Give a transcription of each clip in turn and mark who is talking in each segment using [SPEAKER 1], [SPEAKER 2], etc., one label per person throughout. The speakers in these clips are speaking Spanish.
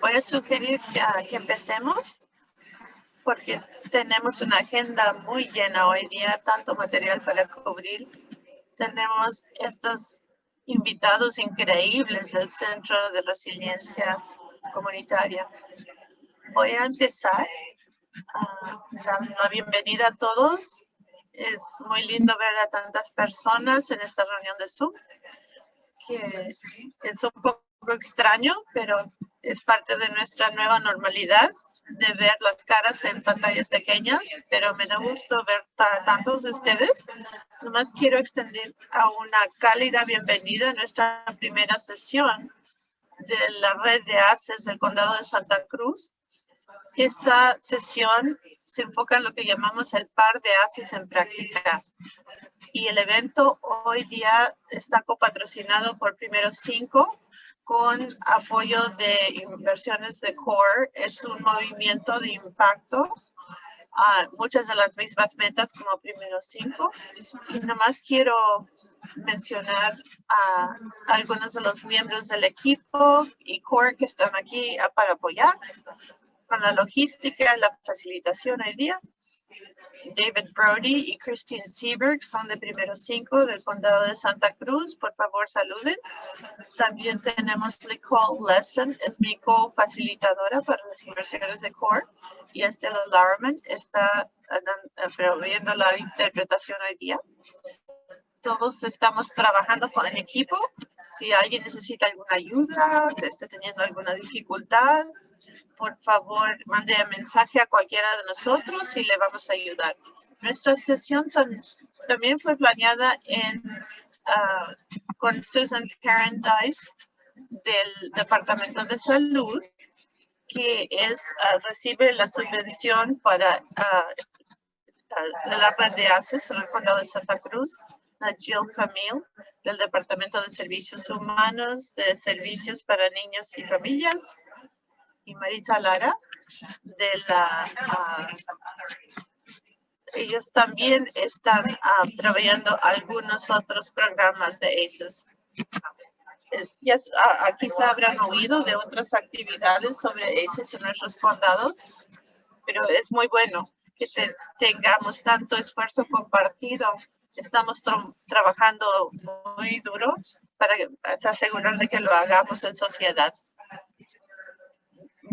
[SPEAKER 1] Voy a sugerir que, que empecemos porque tenemos una agenda muy llena hoy día, tanto material para cubrir. Tenemos estos invitados increíbles del Centro de Resiliencia Comunitaria. Voy a empezar a dar la bienvenida a todos. Es muy lindo ver a tantas personas en esta reunión de Zoom, que es un poco extraño, pero es parte de nuestra nueva normalidad de ver las caras en pantallas pequeñas, pero me da gusto ver tantos de ustedes. Nomás quiero extender a una cálida bienvenida a nuestra primera sesión de la red de ACES del Condado de Santa Cruz. Esta sesión se enfoca en lo que llamamos el par de ACES en práctica. Y el evento hoy día está copatrocinado por Primero Cinco, con apoyo de inversiones de CORE. Es un movimiento de impacto. a muchas de las mismas metas como primero cinco. Y nomás quiero mencionar a algunos de los miembros del equipo y CORE que están aquí para apoyar con la logística, la facilitación hoy día. David Brody y Christine Seberg son de primero cinco del condado de Santa Cruz. Por favor, saluden. También tenemos Nicole Lesson, es mi co-facilitadora para las inversiones de CORE. Y Estela Larman está proveyendo la interpretación hoy día. Todos estamos trabajando con equipo. Si alguien necesita alguna ayuda, esté teniendo alguna dificultad, por favor, mande un mensaje a cualquiera de nosotros y le vamos a ayudar. Nuestra sesión también fue planeada en, ah, con Susan Paradise del Departamento de Salud, que es ah, recibe la subvención para uh, la red de ACES en el condado de Santa Cruz, Jill Camille del Departamento de Servicios Humanos, de Servicios para Niños y Familias, y Marisa Lara de la ah, ellos también están uh, proveyendo algunos otros programas de ACES. ya, uh, quizá habrán oído de otras actividades sobre ACES en nuestros condados, pero es muy bueno que tengamos tanto esfuerzo compartido. Estamos trabajando muy duro para asegurar de que lo hagamos en sociedad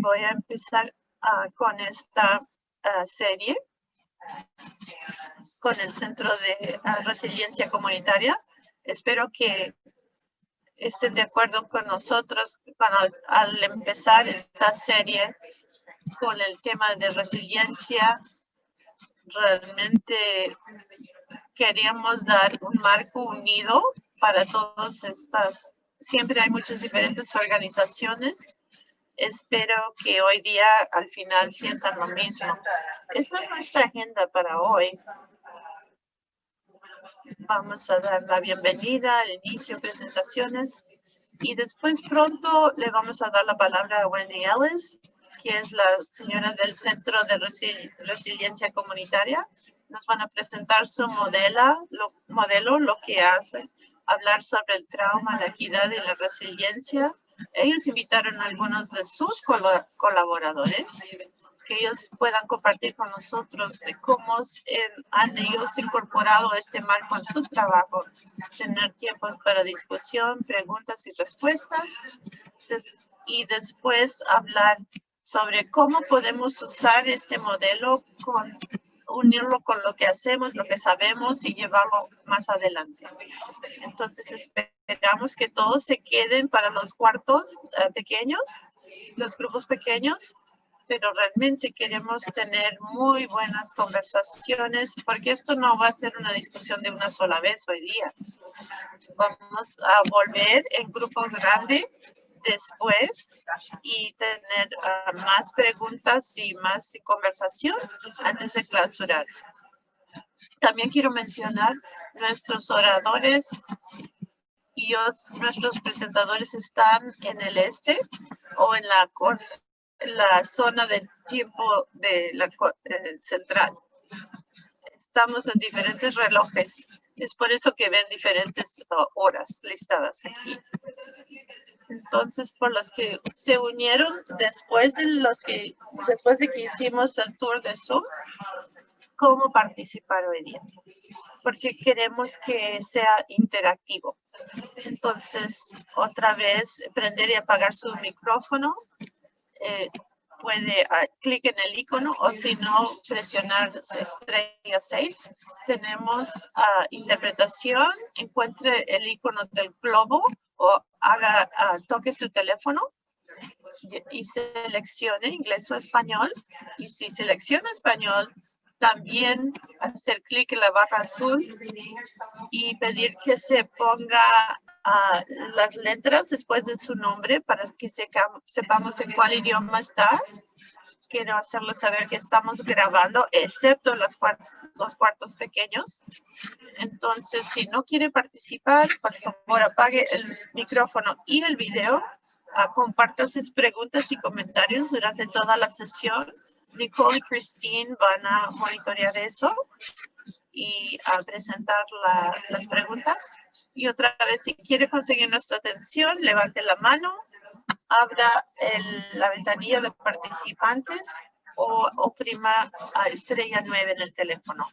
[SPEAKER 1] voy a empezar ah, con esta ah, serie con el Centro de ah, Resiliencia Comunitaria. Espero que estén de acuerdo con nosotros al empezar esta serie con el tema de resiliencia. Realmente queríamos dar un marco unido para todas estas. Siempre hay muchas diferentes organizaciones espero que hoy día al final sientan lo mismo. Esta es nuestra agenda para hoy. Vamos a dar la bienvenida al inicio, presentaciones y después pronto le vamos a dar la palabra a Wendy Ellis, que es la señora del Centro de Resiliencia Comunitaria. Nos van a presentar su modelo, lo, modelo, lo que hace, hablar sobre el trauma, la equidad y la resiliencia ellos invitaron a algunos de sus colaboradores que ellos puedan compartir con nosotros cómo han ellos incorporado este marco en su trabajo, tener tiempo para discusión, preguntas y respuestas, y después hablar sobre cómo podemos usar este modelo con unirlo con lo que hacemos, lo que sabemos y llevarlo más adelante. Entonces esperamos que todos se queden para los cuartos eh, pequeños, los grupos pequeños, pero realmente queremos tener muy buenas conversaciones porque esto no va a ser una discusión de una sola vez hoy día. Vamos a volver en grupo grande después y tener ah, más preguntas y más conversación antes de clausurar. También quiero mencionar nuestros oradores y nuestros presentadores están en el este o en la, zona del tiempo de la eh, central. Estamos en diferentes relojes. Es por eso que ven diferentes horas listadas aquí. Entonces, por los que se unieron después de los que, después de que hicimos el tour de Zoom, cómo participar hoy día, porque queremos que sea interactivo. Entonces, otra vez, prender y apagar su micrófono. Eh, puede uh, clic en el icono o si no, presionar estrella 6. Tenemos uh, interpretación, encuentre el icono del globo o haga, uh, toque su teléfono y seleccione inglés o español. Y si selecciona español, también hacer clic en la barra azul y pedir que se ponga uh, las letras después de su nombre para que sepamos en cuál idioma está. Quiero hacerlo saber que estamos grabando, excepto los, cuartos, los cuartos pequeños. Entonces, si no quiere participar, por favor, apague el micrófono y el video. Uh, comparta sus preguntas y comentarios durante toda la sesión Nicole y Christine van a monitorear eso y a presentar las preguntas. Y otra vez, si quiere conseguir nuestra atención, levante la mano, abra la ventanilla de participantes o oprima a estrella 9 en el teléfono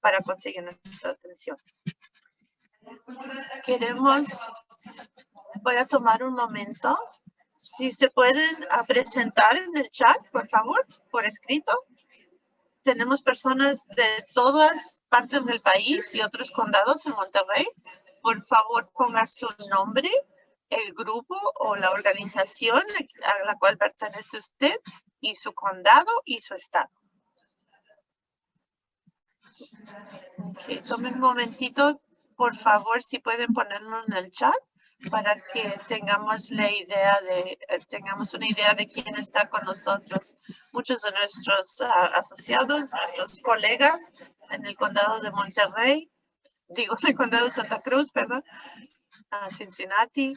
[SPEAKER 1] para conseguir nuestra atención. Queremos, voy a tomar un momento si se pueden presentar en el chat, por favor, por escrito. Tenemos personas de todas partes del país y otros condados en Monterrey. Por favor, ponga su nombre, el grupo o la organización a la cual pertenece usted y su condado y su estado. Okay, tomen un momentito, por favor, si pueden ponerlo en el chat para que tengamos la idea de, eh, tengamos una idea de quién está con nosotros. Muchos de nuestros ah, asociados, nuestros colegas en el condado de Monterrey, digo en el condado de Santa Cruz, perdón, a Cincinnati.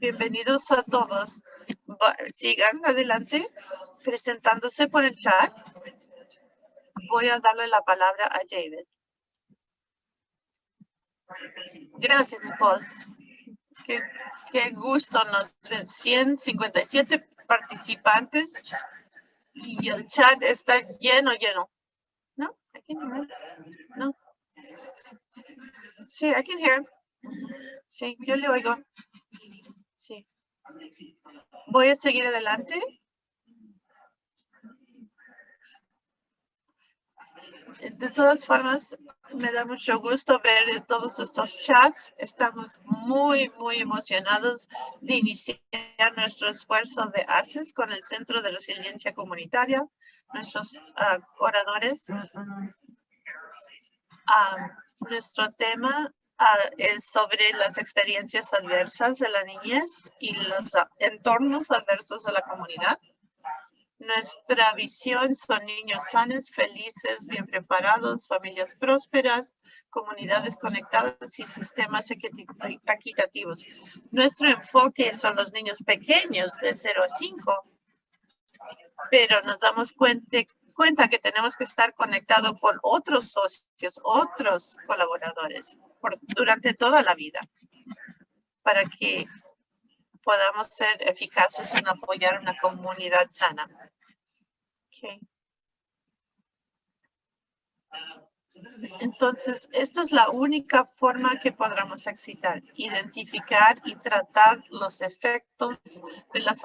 [SPEAKER 1] Bienvenidos a todos. Sigan adelante presentándose por el chat. Voy a darle la palabra a David. Gracias, Nicole. Qué, gusto. Nos 157 participantes y el chat está lleno, lleno. ¿No? I No. Sí, I can hear. Sí, yo le oigo. Sí. Voy a seguir adelante. De todas formas, me da mucho gusto ver todos estos chats. Estamos muy, muy emocionados de iniciar nuestro esfuerzo de ACES con el Centro de Resiliencia Comunitaria, nuestros ah, oradores. Ah, nuestro tema ah, es sobre las experiencias adversas de la niñez y los entornos adversos de la comunidad. Nuestra visión son niños sanos, felices, bien preparados, familias prósperas, comunidades conectadas y sistemas equitativos. Nuestro enfoque son los niños pequeños de 0 a 5, pero nos damos cuenta, cuenta que tenemos que estar conectados con otros socios, otros colaboradores durante toda la vida para que podamos ser eficaces en apoyar una comunidad sana. Entonces, esta es la única forma que podremos excitar, identificar y tratar los efectos de las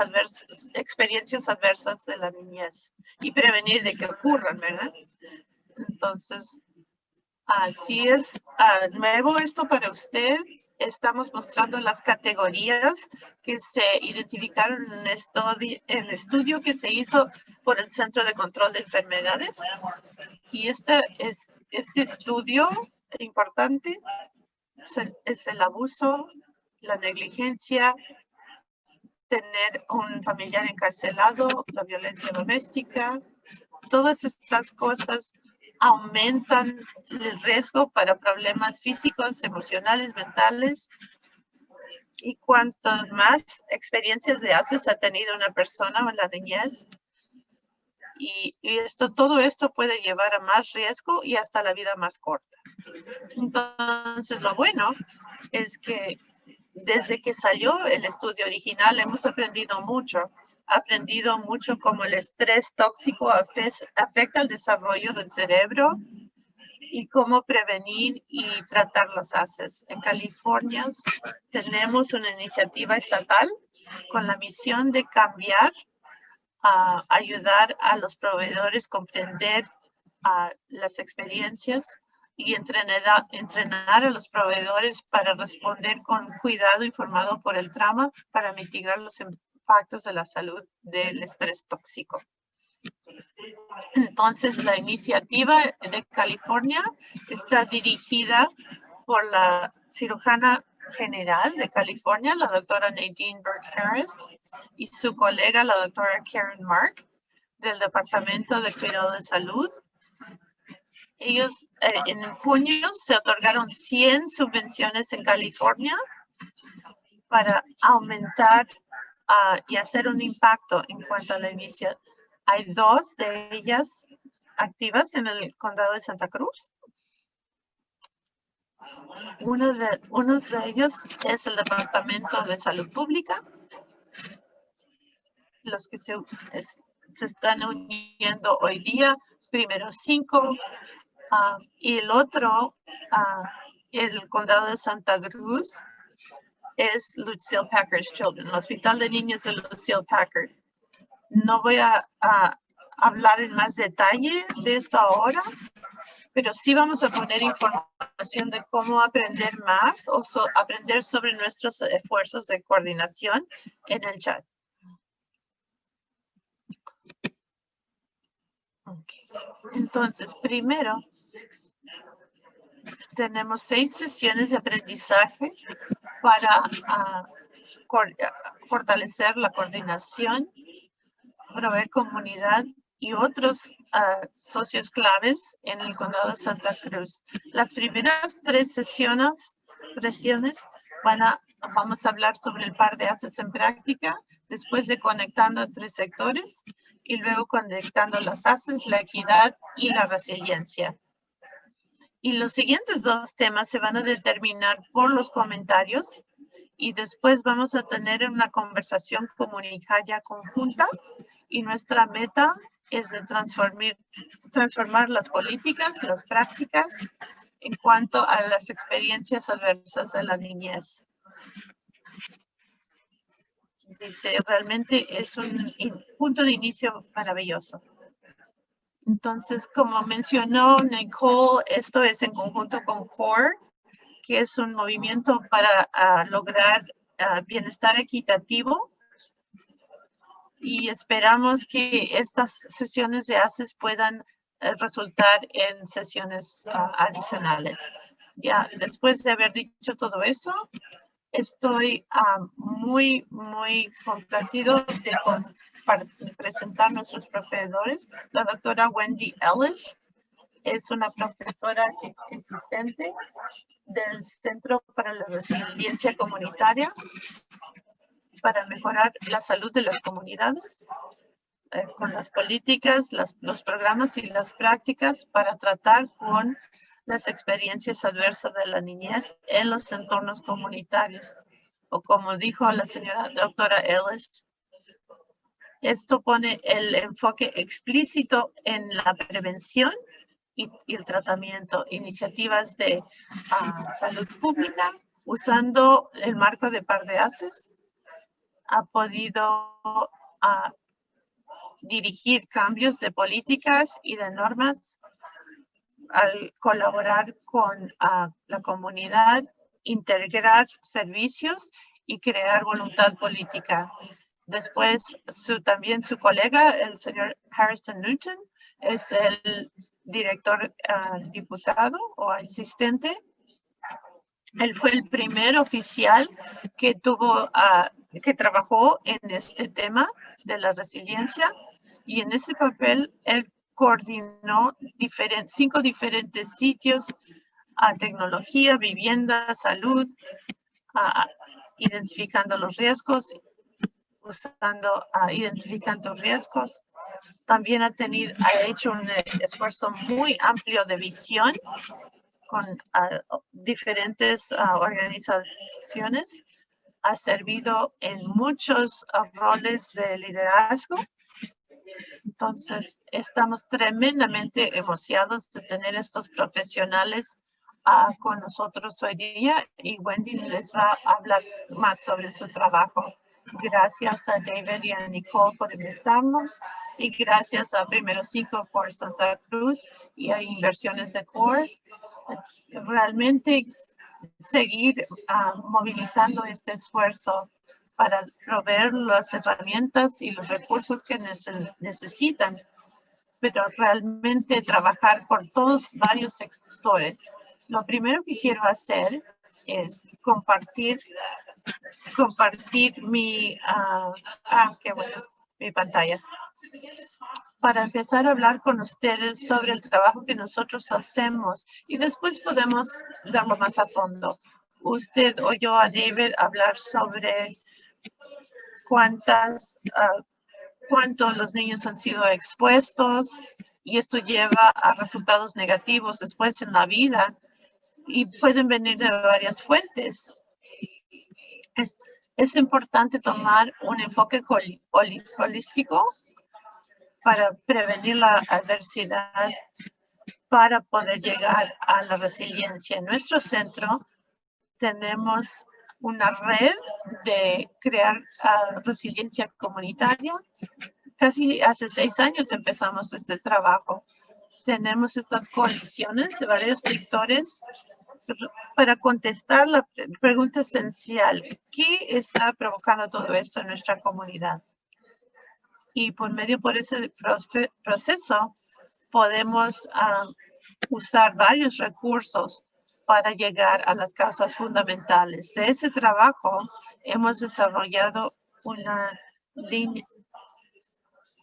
[SPEAKER 1] experiencias adversas de la niñez y prevenir de que ocurran, ¿verdad? Entonces, así es ah, nuevo esto para usted estamos mostrando las categorías que se identificaron en, el estudio que se hizo por el Centro de Control de Enfermedades. Y este, es, este estudio importante es el abuso, la negligencia, tener un familiar encarcelado, la violencia doméstica, todas estas cosas aumentan el riesgo para problemas físicos, emocionales, mentales. Y cuanto más experiencias de ACES ha tenido una persona en la niñez, y, esto, todo esto puede llevar a más riesgo y hasta la vida más corta. Entonces, lo bueno es que desde que salió el estudio original hemos aprendido mucho. Aprendido mucho cómo el estrés tóxico afecta el desarrollo del cerebro y cómo prevenir y tratar las ACEs. En California tenemos una iniciativa estatal con la misión de cambiar, a ayudar a los proveedores a comprender las experiencias y entrenar, entrenar a los proveedores para responder con cuidado informado por el trauma para mitigar los impactos de la salud del estrés tóxico. Entonces, la iniciativa de California está dirigida por la cirujana general de California, la doctora Nadine Burke Harris, y su colega, la doctora Karen Mark, del Departamento de Cuidado de Salud ellos eh, en junio se otorgaron 100 subvenciones en California para aumentar ah, y hacer un impacto en cuanto a la emisión. Hay dos de ellas activas en el condado de Santa Cruz. Uno de, uno de ellos es el Departamento de Salud Pública. Los que se, se están uniendo hoy día, primero cinco Ah, y el otro, uh, el condado de Santa Cruz, es Lucille Packard's Children, el Hospital de Niños de Lucille Packard. No voy a, hablar en más detalle de esto ahora, pero sí vamos a poner información de cómo aprender más o aprender sobre nuestros esfuerzos de coordinación en el chat. Entonces, primero, tenemos seis sesiones de aprendizaje para ah, fortalecer la coordinación, proveer comunidad y otros ah, socios claves en el condado de Santa Cruz. Las primeras tres sesiones, sesiones van a, vamos a hablar sobre el par de haces en práctica, después de conectando tres sectores y luego conectando las haces, la equidad y la resiliencia. Y los siguientes dos temas se van a determinar por los comentarios y después vamos a tener una conversación comunitaria conjunta y nuestra meta es de transformar, transformar las políticas, las prácticas en cuanto a las experiencias adversas de la niñez. Dice, realmente es un punto de inicio maravilloso. Entonces, como mencionó Nicole, esto es en conjunto con CORE, que es un movimiento para ah, lograr ah, bienestar equitativo. Y esperamos que estas sesiones de ACES puedan eh, resultar en sesiones ah, adicionales. Ya después de haber dicho todo eso, estoy muy, muy complacido de, presentar nuestros proveedores. La doctora Wendy Ellis es una profesora existente del Centro para la Resiliencia Comunitaria para mejorar la salud de las comunidades eh, con las políticas, los programas y las prácticas para tratar con las experiencias adversas de la niñez en los entornos comunitarios. O como dijo la señora doctora Ellis, esto pone el enfoque explícito en la prevención y, el tratamiento, iniciativas de ah, salud pública usando el marco de par de haces. Ha podido ah, dirigir cambios de políticas y de normas al colaborar con ah, la comunidad, integrar servicios y crear voluntad política. Después, su, también su colega, el señor Harrison Newton, es el director ah, diputado o asistente. Él fue el primer oficial que tuvo, uh, que trabajó en este tema de la resiliencia y en ese papel él coordinó cinco diferentes sitios a tecnología, vivienda, salud, identificando los riesgos usando, uh, identificando riesgos. También ha, tenido, ha hecho un esfuerzo muy amplio de visión con diferentes organizaciones ha servido en muchos roles de liderazgo. Entonces, estamos tremendamente emocionados de tener estos profesionales ah, con nosotros hoy día y Wendy les va a hablar más sobre su trabajo. Gracias a David y a Nicole por invitarnos y gracias a Primero Cinco por Santa Cruz y a Inversiones de Core. Realmente seguir ah, movilizando este esfuerzo para proveer las herramientas y los recursos que necesitan, pero realmente trabajar por todos varios sectores. Lo primero que quiero hacer es compartir compartir mi, ah, ah, qué bueno, mi pantalla. Para empezar a hablar con ustedes sobre el trabajo que nosotros hacemos y después podemos verlo más a fondo. Usted oyó a David hablar sobre cuántas, uh, cuántos los niños han sido expuestos y esto lleva a resultados negativos después en la vida y pueden venir de varias fuentes es, es importante tomar un enfoque holístico para prevenir la adversidad, para poder llegar a la resiliencia. En nuestro centro tenemos una red de crear ah, resiliencia comunitaria. Casi hace seis años empezamos este trabajo. Tenemos estas coaliciones de varios sectores para contestar la pregunta esencial, ¿qué está provocando todo esto en nuestra comunidad? Y por medio por ese proceso podemos ah, usar varios recursos para llegar a las causas fundamentales. De ese trabajo hemos desarrollado una línea,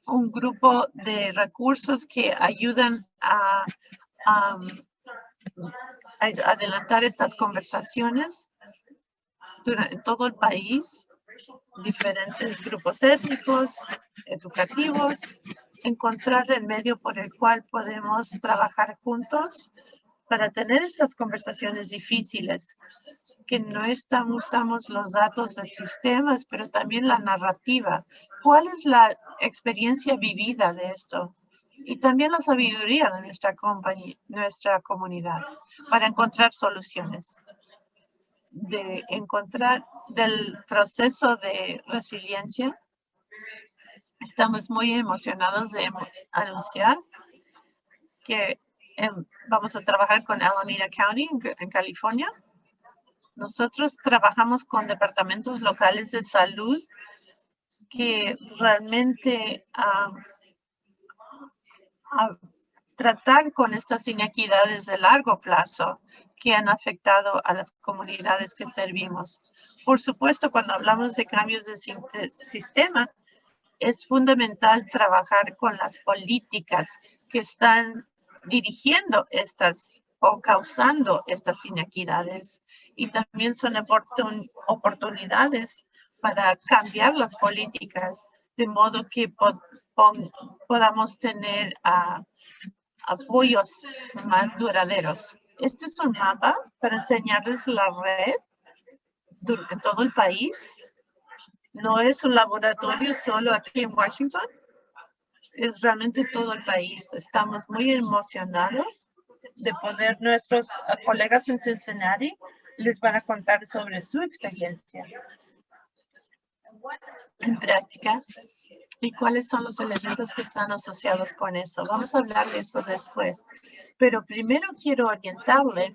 [SPEAKER 1] un grupo de recursos que ayudan a adelantar estas conversaciones en todo el país, diferentes grupos étnicos, educativos, encontrar el medio por el cual podemos trabajar juntos para tener estas conversaciones difíciles, que no estamos, usamos los datos de sistemas, pero también la narrativa. ¿Cuál es la experiencia vivida de esto? y también la sabiduría de nuestra compañía, nuestra comunidad para encontrar soluciones. De encontrar del proceso de resiliencia. Estamos muy emocionados de anunciar que vamos a trabajar con Alameda County en, California. Nosotros trabajamos con departamentos locales de salud que realmente a tratar con estas inequidades de largo plazo que han afectado a las comunidades que servimos. Por supuesto, cuando hablamos de cambios de sistema, es fundamental trabajar con las políticas que están dirigiendo estas o causando estas inequidades. Y también son oportunidades para cambiar las políticas de modo que podamos tener ah, apoyos más duraderos. Este es un mapa para enseñarles la red en todo el país. No es un laboratorio solo aquí en Washington, es realmente todo el país. Estamos muy emocionados de poder nuestros colegas en Cincinnati les van a contar sobre su experiencia en práctica y cuáles son los elementos que están asociados con eso. Vamos a hablar de eso después. Pero primero quiero orientarle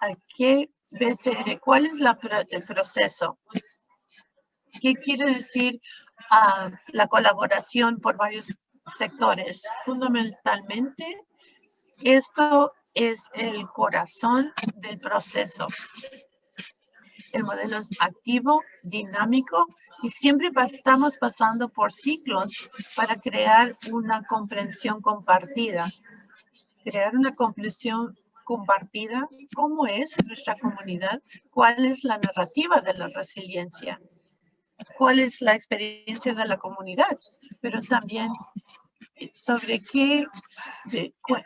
[SPEAKER 1] a qué BCR, cuál es la, el proceso. ¿Qué quiere decir la colaboración por varios sectores? Fundamentalmente, esto es el corazón del proceso. El modelo es activo, dinámico y siempre estamos pasando por ciclos para crear una comprensión compartida. Crear una comprensión compartida, cómo es nuestra comunidad, cuál es la narrativa de la resiliencia, cuál es la experiencia de la comunidad, pero también sobre qué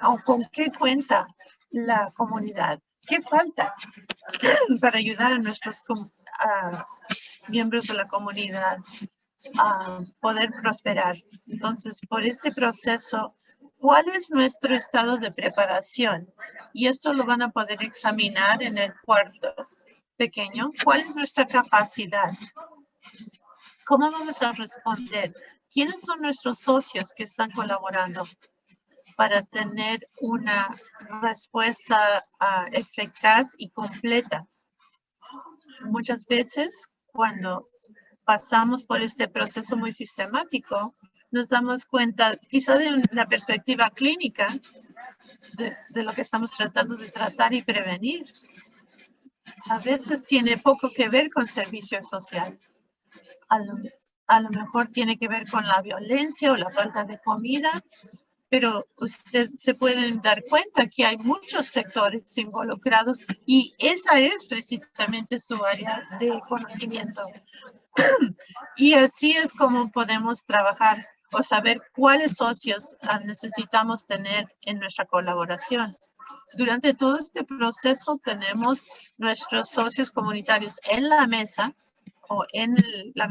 [SPEAKER 1] o con qué cuenta la comunidad. ¿Qué falta para ayudar a nuestros miembros de la comunidad a poder prosperar. Entonces, por este proceso, ¿cuál es nuestro estado de preparación? Y esto lo van a poder examinar en el cuarto pequeño. ¿Cuál es nuestra capacidad? ¿Cómo vamos a responder? ¿Quiénes son nuestros socios que están colaborando para tener una respuesta uh, eficaz y completa? Muchas veces cuando pasamos por este proceso muy sistemático, nos damos cuenta quizá de una perspectiva clínica de, de, lo que estamos tratando de tratar y prevenir. A veces tiene poco que ver con servicio social. A lo, mejor tiene que ver con la violencia o la falta de comida, pero usted se pueden dar cuenta que hay muchos sectores involucrados y esa es precisamente su área de conocimiento. Y así es como podemos trabajar o saber cuáles socios necesitamos tener en nuestra colaboración. Durante todo este proceso tenemos nuestros socios comunitarios en la mesa en la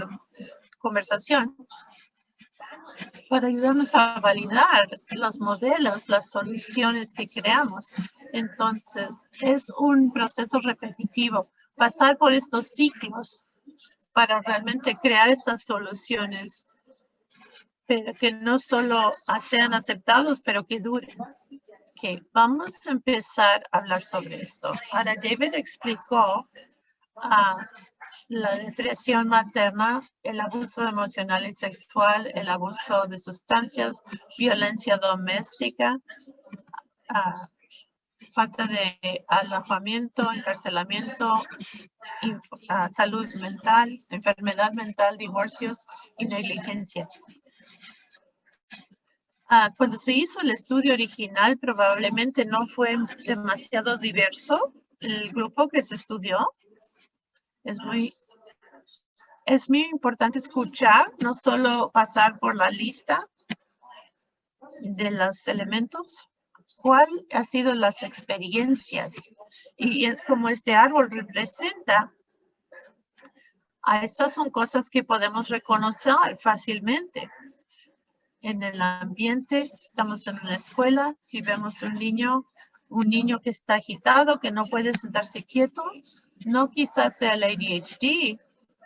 [SPEAKER 1] conversación para ayudarnos a validar los modelos, las soluciones que creamos. Entonces, es un proceso repetitivo, pasar por estos ciclos para realmente crear estas soluciones, pero que no solo sean aceptados, pero que duren. Okay, vamos a empezar a hablar sobre esto. Ahora, David explicó uh, la depresión materna, el abuso emocional y sexual, el abuso de sustancias, violencia doméstica, uh, falta de alojamiento, encarcelamiento, uh, salud mental, enfermedad mental, divorcios y negligencia. Uh, cuando se hizo el estudio original, probablemente no fue demasiado diverso el grupo que se estudió. Es muy, es muy importante escuchar, no solo pasar por la lista de los elementos, cuál ha sido las experiencias y como este árbol representa, estas son cosas que podemos reconocer fácilmente. En el ambiente, estamos en una escuela, si vemos un niño, un niño que está agitado, que no puede sentarse quieto, no quizás sea el ADHD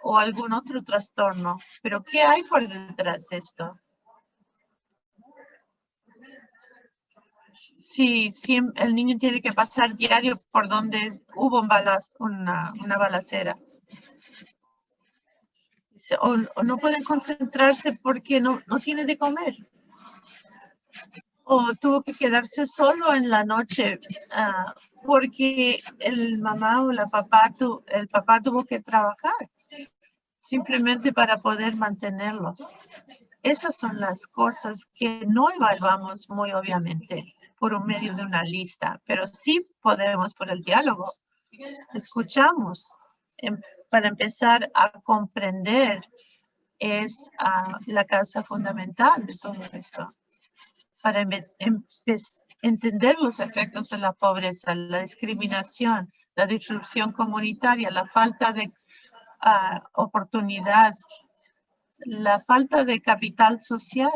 [SPEAKER 1] o algún otro trastorno, pero ¿qué hay por detrás de esto? Si, el niño tiene que pasar diario por donde hubo un balaz, una, una balacera. O, o, no pueden concentrarse porque no, no tiene de comer. O tuvo que quedarse solo en la noche uh, porque el mamá o la papá tu, el papá tuvo que trabajar simplemente para poder mantenerlos. Esas son las cosas que no evaluamos muy obviamente por un medio de una lista, pero sí podemos por el diálogo. Escuchamos em, para empezar a comprender es uh, la causa fundamental de todo esto. Para entender los efectos de la pobreza, la discriminación, la disrupción comunitaria, la falta de uh, oportunidad, la falta de capital social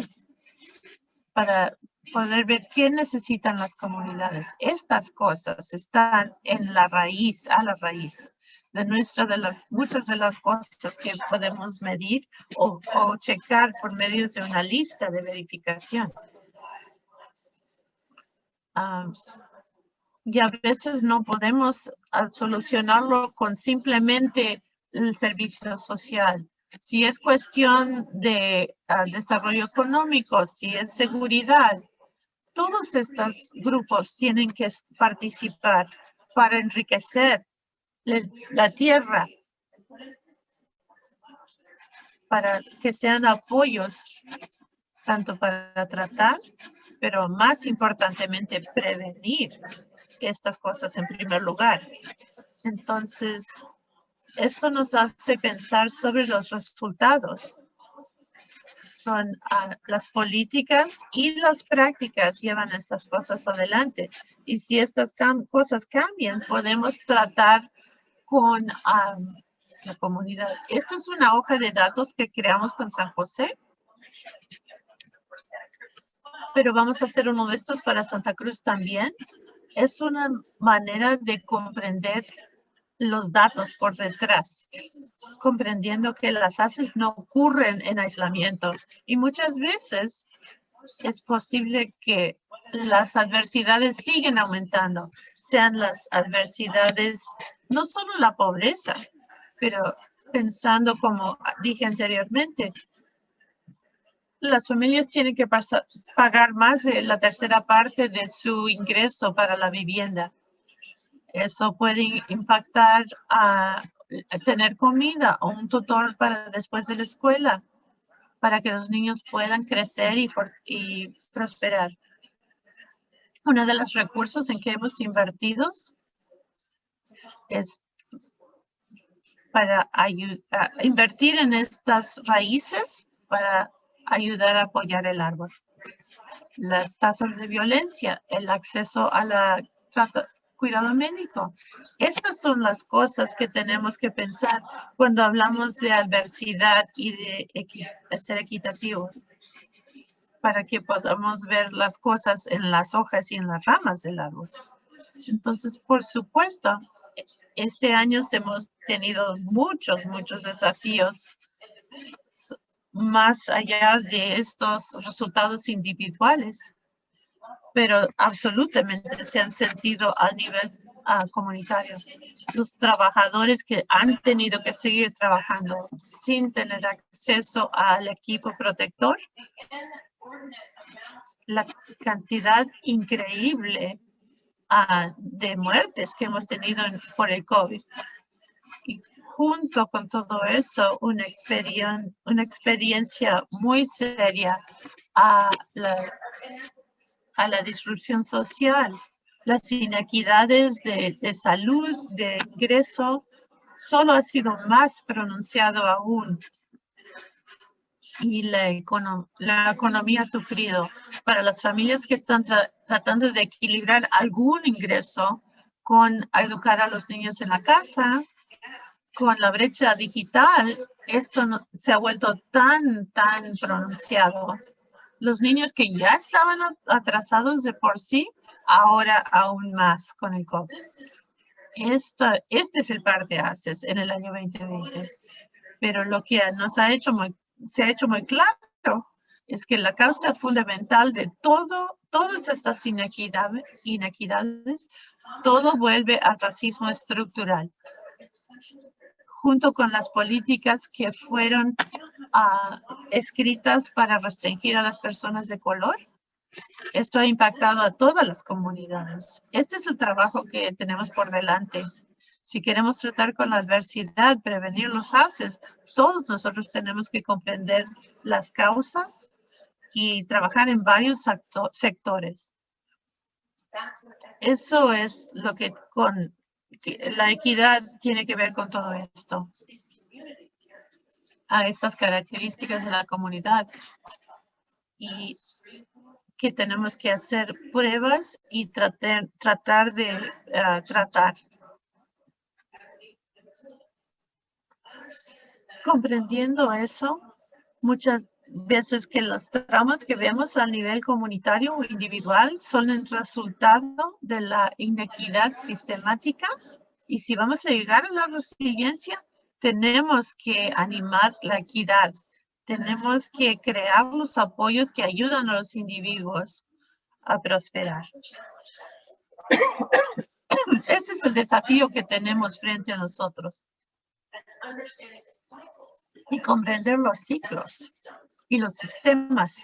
[SPEAKER 1] para poder ver qué necesitan las comunidades. Estas cosas están en la raíz, a la raíz de nuestra de las muchas de las cosas que podemos medir o checar por medio de una lista de verificación. Um, y a veces no podemos uh, solucionarlo con simplemente el servicio social. Si es cuestión de uh, desarrollo económico, si es seguridad, todos estos grupos tienen que participar para enriquecer la tierra, para que sean apoyos tanto para tratar, pero más importantemente prevenir estas cosas en primer lugar. Entonces, esto nos hace pensar sobre los resultados son uh, las políticas y las prácticas llevan estas cosas adelante. Y si estas cosas cambian, podemos tratar con la comunidad. Esta es una hoja de datos que creamos con San José. Pero vamos a hacer uno de estos para Santa Cruz también. Es una manera de comprender los datos por detrás, comprendiendo que las haces no ocurren en aislamiento. Y muchas veces es posible que las adversidades siguen aumentando, sean las adversidades, no solo la pobreza, pero pensando como dije anteriormente, las familias tienen que pagar más de la tercera parte de su ingreso para la vivienda. Eso puede impactar a, tener comida o un tutor para después de la escuela, para que los niños puedan crecer y, prosperar. Uno de los recursos en que hemos invertido es para invertir en estas raíces para ayudar a apoyar el árbol. Las tasas de violencia, el acceso a la cuidado médico. Estas son las cosas que tenemos que pensar cuando hablamos de adversidad y de, ser equitativos para que podamos ver las cosas en las hojas y en las ramas del árbol. Entonces, por supuesto, este año hemos tenido muchos, muchos desafíos más allá de estos resultados individuales pero absolutamente se han sentido a nivel ah, comunitario. Los trabajadores que han tenido que seguir trabajando sin tener acceso al equipo protector, la cantidad increíble ah, de muertes que hemos tenido por el COVID. Junto con todo eso, una, experiencia, una experiencia muy seria a la a la disrupción social, las inequidades de, salud, de ingreso, solo ha sido más pronunciado aún. Y la, la economía ha sufrido. Para las familias que están tratando de equilibrar algún ingreso con educar a los niños en la casa, con la brecha digital, esto se ha vuelto tan, tan pronunciado los niños que ya estaban atrasados de por sí, ahora aún más con el COVID. Este es el par de haces en el año 2020. Pero lo que nos ha hecho muy, se ha hecho muy claro es que la causa fundamental de todo, todas estas inequidades todo vuelve al racismo estructural junto con las políticas que fueron ah, escritas para restringir a las personas de color. Esto ha impactado a todas las comunidades. Este es el trabajo que tenemos por delante. Si queremos tratar con la adversidad, prevenir los haces, todos nosotros tenemos que comprender las causas y trabajar en varios sectores. Eso es lo que con la equidad tiene que ver con todo esto, a estas características de la comunidad y que tenemos que hacer pruebas y tratar, tratar de eh, tratar. Comprendiendo eso, muchas veces que los traumas que vemos a nivel comunitario o individual son el resultado de la inequidad sistemática y si vamos a llegar a la resiliencia, tenemos que animar la equidad. Tenemos que crear los apoyos que ayudan a los individuos a prosperar. Ese es el desafío que tenemos frente a nosotros. Y comprender los ciclos y los sistemas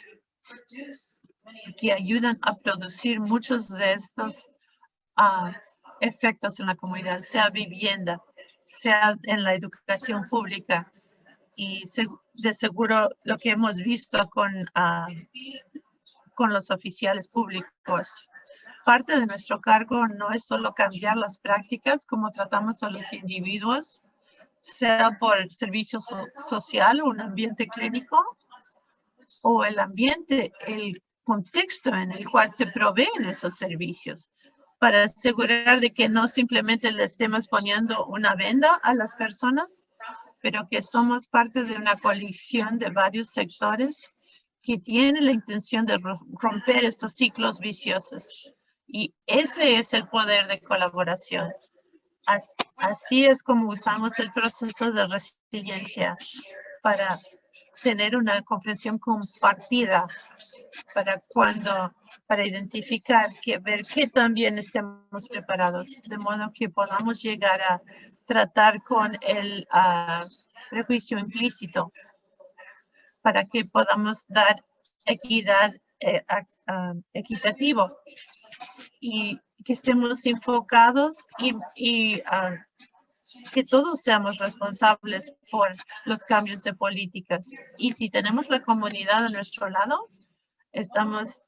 [SPEAKER 1] que ayudan a producir muchos de estos uh, efectos en la comunidad, sea vivienda, sea en la educación pública. Y de seguro lo que hemos visto con, uh, con los oficiales públicos. Parte de nuestro cargo no es solo cambiar las prácticas como tratamos a los individuos, sea por servicio social o un ambiente clínico, o el ambiente, el contexto en el cual se proveen esos servicios para asegurar de que no simplemente le estemos poniendo una venda a las personas, pero que somos parte de una coalición de varios sectores que tiene la intención de romper estos ciclos viciosos. Y ese es el poder de colaboración. Así es como usamos el proceso de resiliencia para tener una comprensión compartida para cuando, para identificar, que ver que también estemos preparados, de modo que podamos llegar a tratar con el uh, prejuicio implícito, para que podamos dar equidad eh, equitativo y que estemos enfocados y, y uh, que todos seamos responsables por los cambios de políticas. Y si tenemos la comunidad a nuestro lado, estamos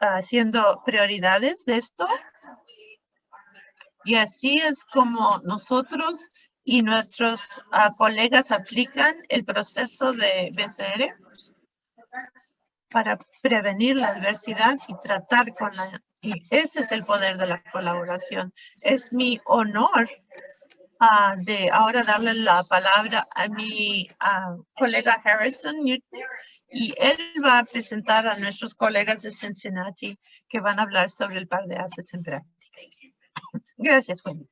[SPEAKER 1] haciendo prioridades de esto. Y así es como nosotros y nuestros uh, colegas aplican el proceso de BCR para prevenir la adversidad y tratar con la... Y ese es el poder de la colaboración. Es mi honor uh, de ahora darle la palabra a mi uh, colega Harrison y él va a presentar a nuestros colegas de Cincinnati que van a hablar sobre el par de haces en práctica. Gracias, Wendy.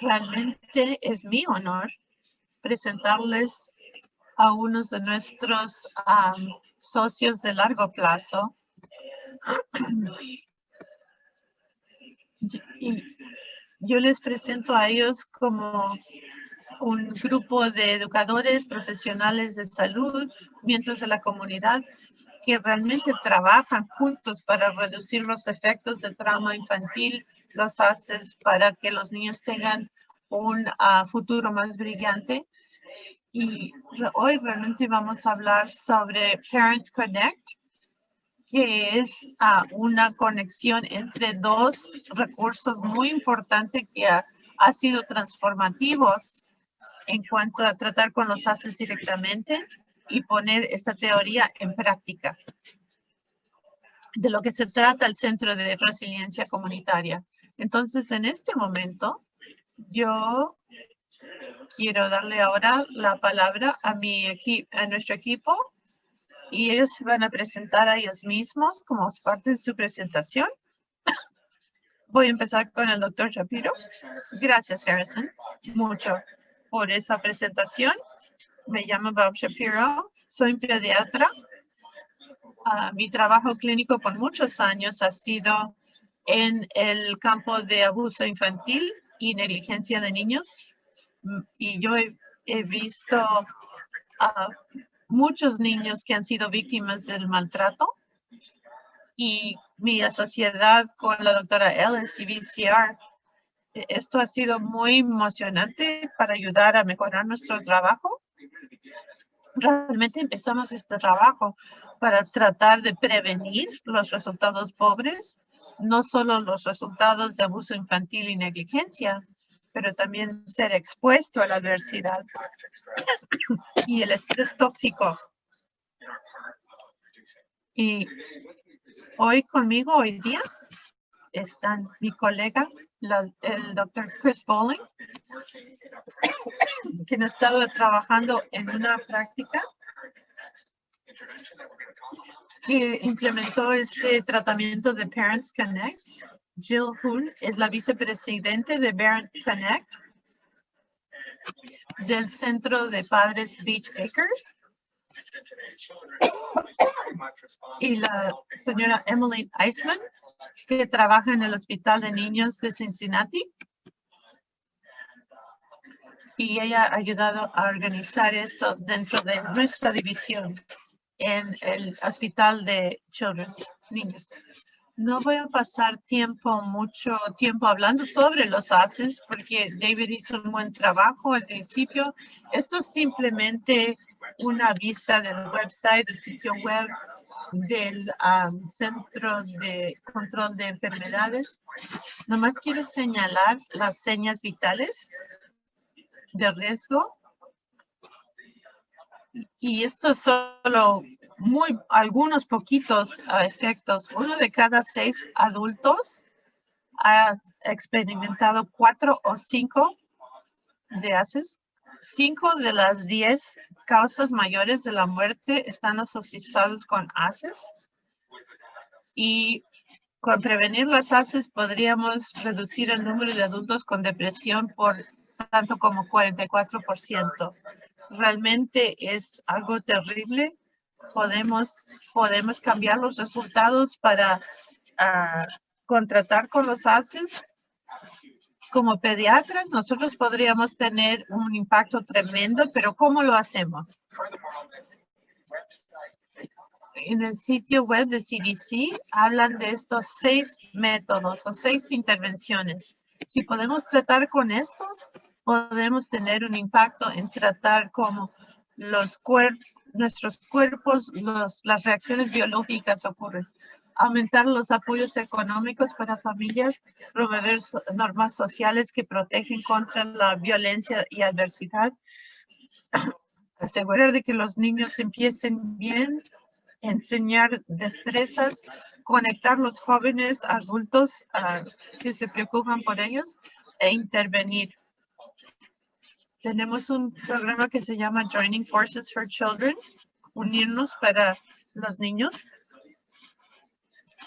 [SPEAKER 1] Realmente es mi honor presentarles a unos de nuestros um, socios de largo plazo. y yo les presento a ellos como un grupo de educadores profesionales de salud, miembros de la comunidad, que realmente trabajan juntos para reducir los efectos del trauma infantil, los haces para que los niños tengan un uh, futuro más brillante. Y hoy realmente vamos a hablar sobre Parent Connect, que es uh, una conexión entre dos recursos muy importantes que ha, ha, sido transformativos en cuanto a tratar con los haces directamente y poner esta teoría en práctica. De lo que se trata el Centro de Resiliencia Comunitaria. Entonces, en este momento, yo quiero darle ahora la palabra a, mi a nuestro equipo y ellos se van a presentar a ellos mismos como parte de su presentación. Voy a empezar con el doctor Shapiro. Gracias, Harrison, mucho por esa presentación. Me llamo Bob Shapiro, soy pediatra. Uh, mi trabajo clínico por muchos años ha sido en el campo de abuso infantil y negligencia de niños. Y yo he, he visto uh, muchos niños que han sido víctimas del maltrato y mi sociedad con la doctora Ellis y VCR. Esto ha sido muy emocionante para ayudar a mejorar nuestro trabajo. Realmente empezamos este trabajo para tratar de prevenir los resultados pobres, no solo los resultados de abuso infantil y negligencia, pero también ser expuesto a la adversidad y el estrés tóxico. Y hoy conmigo, hoy día, están mi colega, el doctor Chris Bowling, quien ha estado trabajando en una práctica que implementó este tratamiento de Parents Connect Jill Hull es la vicepresidente de Parent Connect del Centro de Padres Beach Acres. Y la señora Emily Eisman, que trabaja en el Hospital de Niños de Cincinnati. Y ella ha ayudado a organizar esto dentro de nuestra división en el Hospital de Children's Niños. No voy a pasar tiempo, mucho tiempo hablando sobre los ACES porque David hizo un buen trabajo al principio. Esto es simplemente una vista del website, del sitio web del um, Centro de Control de Enfermedades. Nomás quiero señalar las señas vitales de riesgo. Y esto es solo muy, algunos poquitos uh, efectos. Uno de cada seis adultos ha experimentado cuatro o cinco de ACES. Cinco de las diez causas mayores de la muerte están asociadas con ACES. Y con prevenir las ACES podríamos reducir el número de adultos con depresión por tanto como 44%. Realmente es algo terrible. Podemos, podemos cambiar los resultados para ah, contratar con los ACES como pediatras, nosotros podríamos tener un impacto tremendo, pero ¿cómo lo hacemos? En el sitio web de CDC hablan de estos seis métodos o seis intervenciones. Si podemos tratar con estos, podemos tener un impacto en tratar como los cuerpos, nuestros cuerpos, las reacciones biológicas ocurren aumentar los apoyos económicos para familias, promover normas sociales que protegen contra la violencia y adversidad, asegurar de que los niños empiecen bien, enseñar destrezas, conectar los jóvenes adultos que se preocupan por ellos e intervenir. Tenemos un programa que se llama Joining Forces for Children, unirnos para los niños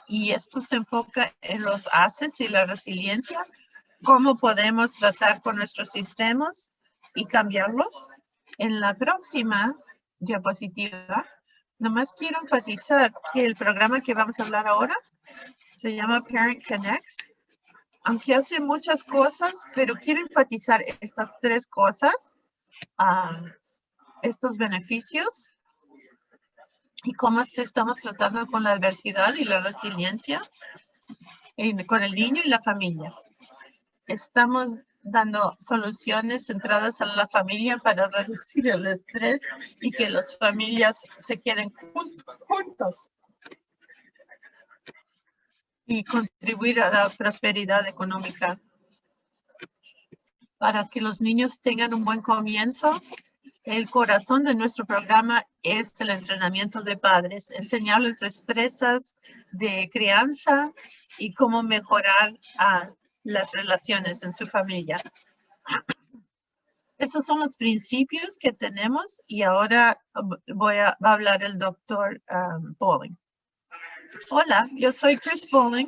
[SPEAKER 1] y esto se enfoca en los ACES y la resiliencia, cómo podemos tratar con nuestros sistemas y cambiarlos. En la próxima diapositiva, nomás quiero enfatizar que el programa que vamos a hablar ahora se llama Parent Connects. Aunque hace muchas cosas, pero quiero enfatizar estas tres cosas, ah, estos beneficios y cómo estamos tratando con la adversidad y la resiliencia con el niño y la familia. Estamos dando soluciones centradas en la familia para reducir el estrés y que las familias se queden juntos y contribuir a la prosperidad económica. Para que los niños tengan un buen comienzo el corazón de nuestro programa es el entrenamiento de padres, enseñarles destrezas de crianza y cómo mejorar las relaciones en su familia. Esos son los principios que tenemos y ahora voy a, hablar el doctor um, Bowling. Hola, yo soy Chris Bowling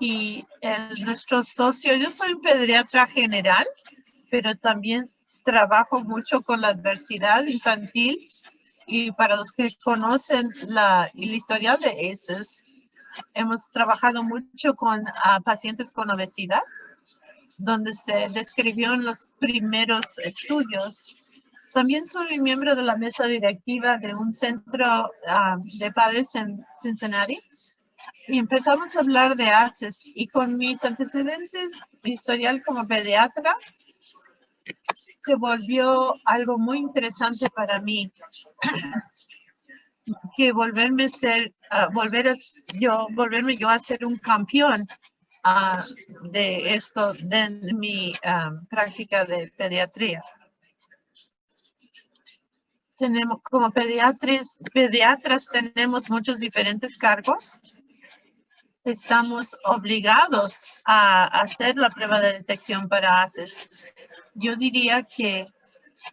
[SPEAKER 1] y nuestro socio, yo soy un pediatra general, pero también trabajo mucho con la adversidad infantil y para los que conocen la, el historial de ACES, hemos trabajado mucho con pacientes con obesidad, donde se describieron los primeros estudios. También soy miembro de la mesa directiva de un centro ah, de padres en Cincinnati y empezamos a hablar de ACES y con mis antecedentes, mi historial como pediatra, se volvió algo muy interesante para mí que volverme ser uh, a, yo volverme yo a ser un campeón uh, de esto de mi práctica de pediatría tenemos como pediatras pediatras tenemos muchos diferentes cargos estamos obligados a hacer la prueba de detección para ACES. Yo diría que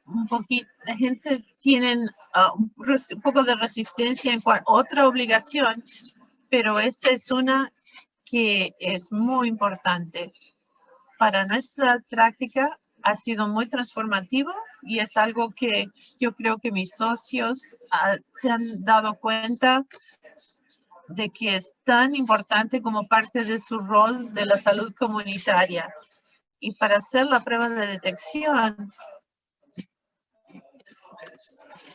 [SPEAKER 1] un poquito, la gente tiene ah, un, poco de resistencia en cuanto otra obligación, pero esta es una que es muy importante. Para nuestra práctica ha sido muy transformativo y es algo que yo creo que mis socios ah, se han dado cuenta de que es tan importante como parte de su rol de la salud comunitaria. Y para hacer la prueba de detección,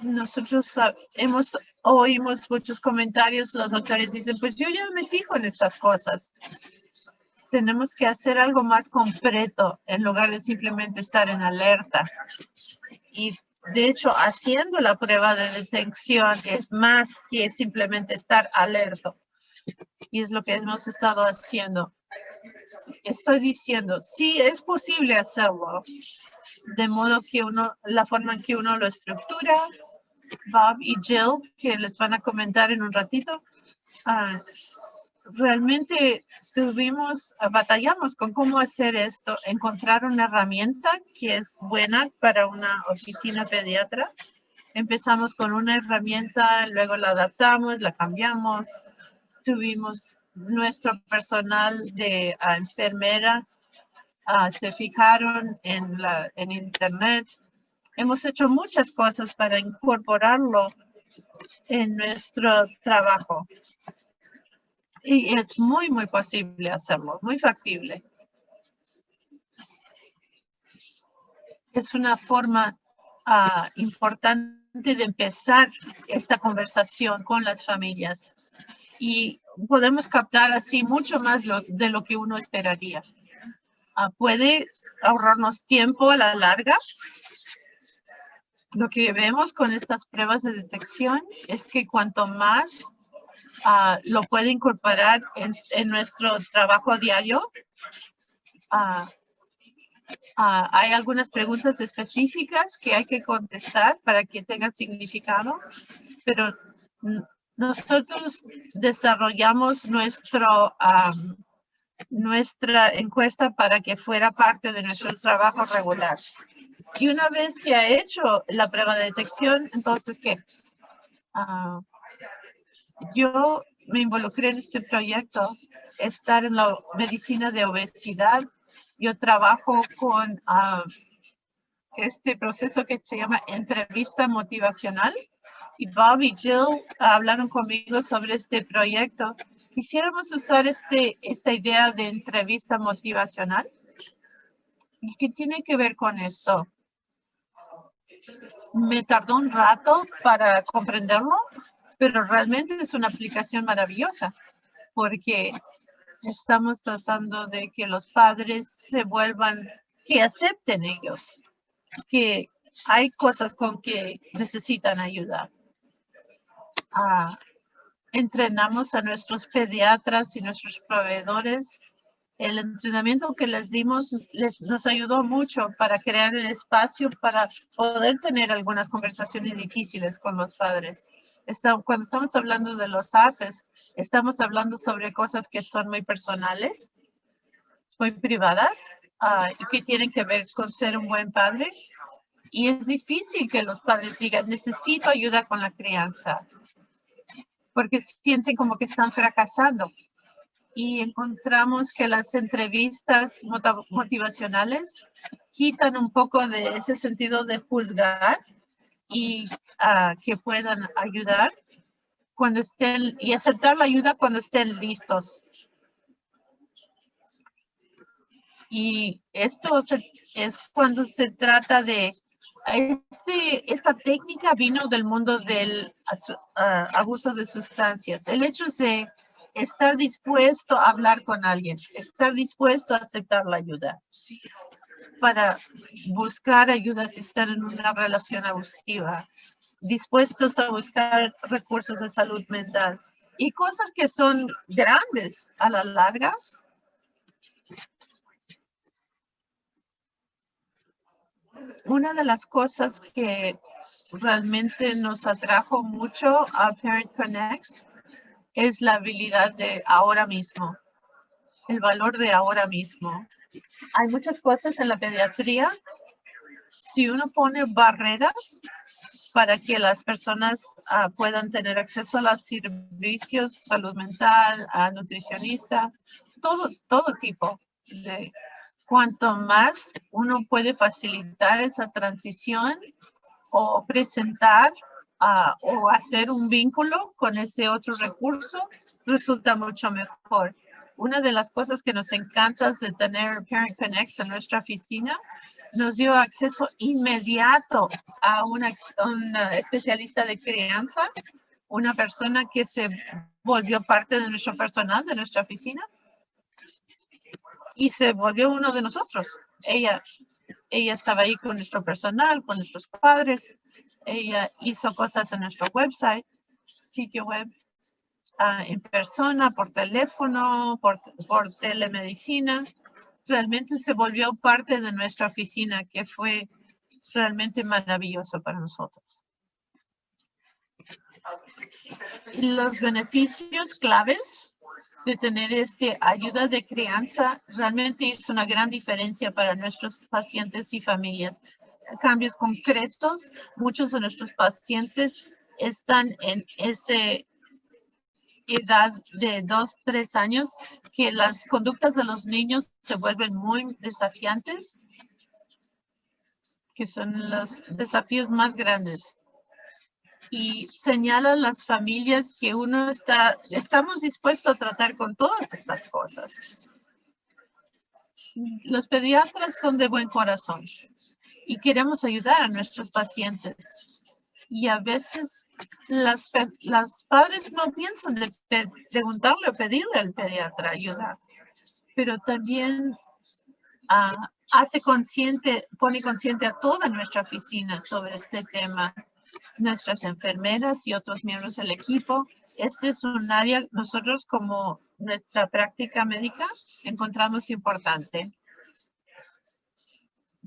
[SPEAKER 1] nosotros hemos oímos muchos comentarios, los doctores dicen, pues yo ya me fijo en estas cosas. Tenemos que hacer algo más completo en lugar de simplemente estar en alerta. Y de hecho, haciendo la prueba de detección es más que simplemente estar alerta. Y es lo que hemos estado haciendo. Estoy diciendo, sí es posible hacerlo, de modo que uno, la forma en que uno lo estructura, Bob y Jill, que les van a comentar en un ratito, ah, realmente tuvimos, batallamos con cómo hacer esto, encontrar una herramienta que es buena para una oficina pediatra. Empezamos con una herramienta, luego la adaptamos, la cambiamos. Tuvimos nuestro personal de uh, enfermeras, uh, se fijaron en, la, en internet. Hemos hecho muchas cosas para incorporarlo en nuestro trabajo. Y es muy, muy posible hacerlo, muy factible. Es una forma uh, importante de empezar esta conversación con las familias y podemos captar así mucho más lo, de lo que uno esperaría. Uh, puede ahorrarnos tiempo a la larga. Lo que vemos con estas pruebas de detección es que cuanto más uh, lo puede incorporar en, en, nuestro trabajo diario. Uh, uh, hay algunas preguntas específicas que hay que contestar para que tenga significado, pero nosotros desarrollamos nuestro, um, nuestra encuesta para que fuera parte de nuestro trabajo regular. Y una vez que ha hecho la prueba de detección, entonces, ¿qué? Uh, yo me involucré en este proyecto, estar en la medicina de obesidad. Yo trabajo con uh, este proceso que se llama entrevista motivacional. Y Bob y Jill hablaron conmigo sobre este proyecto. Quisiéramos usar este, esta idea de entrevista motivacional. ¿Y qué tiene que ver con esto? Me tardó un rato para comprenderlo, pero realmente es una aplicación maravillosa porque estamos tratando de que los padres se vuelvan, que acepten ellos, que hay cosas con que necesitan ayudar. Ah, entrenamos a nuestros pediatras y nuestros proveedores el entrenamiento que les dimos les, nos ayudó mucho para crear el espacio para poder tener algunas conversaciones difíciles con los padres. Cuando estamos hablando de los haces, estamos hablando sobre cosas que son muy personales, muy privadas uh, y que tienen que ver con ser un buen padre. Y es difícil que los padres digan, necesito ayuda con la crianza, porque sienten como que están fracasando y encontramos que las entrevistas motivacionales quitan un poco de ese sentido de juzgar y uh, que puedan ayudar cuando estén y aceptar la ayuda cuando estén listos. Y esto es cuando se trata de este, esta técnica vino del mundo del uh, abuso de sustancias. El hecho de estar dispuesto a hablar con alguien, estar dispuesto a aceptar la ayuda para buscar ayuda si están en una relación abusiva, dispuestos a buscar recursos de salud mental y cosas que son grandes a la larga. Una de las cosas que realmente nos atrajo mucho a Parent Connect es la habilidad de ahora mismo, el valor de ahora mismo. Hay muchas cosas en la pediatría. Si uno pone barreras para que las personas uh, puedan tener acceso a los servicios, salud mental, a nutricionista, todo, todo tipo de cuanto más uno puede facilitar esa transición o presentar o hacer un vínculo con ese otro recurso resulta mucho mejor. Una de las cosas que nos encanta de tener Parent Connect en nuestra oficina nos dio acceso inmediato a una, una especialista de crianza, una persona que se volvió parte de nuestro personal, de nuestra oficina, y se volvió uno de nosotros. Ella, ella estaba ahí con nuestro personal, con nuestros padres, ella hizo cosas en nuestro website, sitio web, uh, en persona, por teléfono, por, por telemedicina. Realmente se volvió parte de nuestra oficina, que fue realmente maravilloso para nosotros. Los beneficios claves de tener este ayuda de crianza realmente es una gran diferencia para nuestros pacientes y familias. Cambios concretos, muchos de nuestros pacientes están en ese edad de dos, tres años, que las conductas de los niños se vuelven muy desafiantes, que son los desafíos más grandes. Y señala a las familias que uno está, estamos dispuestos a tratar con todas estas cosas. Los pediatras son de buen corazón y queremos ayudar a nuestros pacientes y a veces las, las padres no piensan de preguntarle o pedirle al pediatra ayuda, pero también ah, hace consciente, pone consciente a toda nuestra oficina sobre este tema, nuestras enfermeras y otros miembros del equipo. Este es un área nosotros como nuestra práctica médica encontramos importante.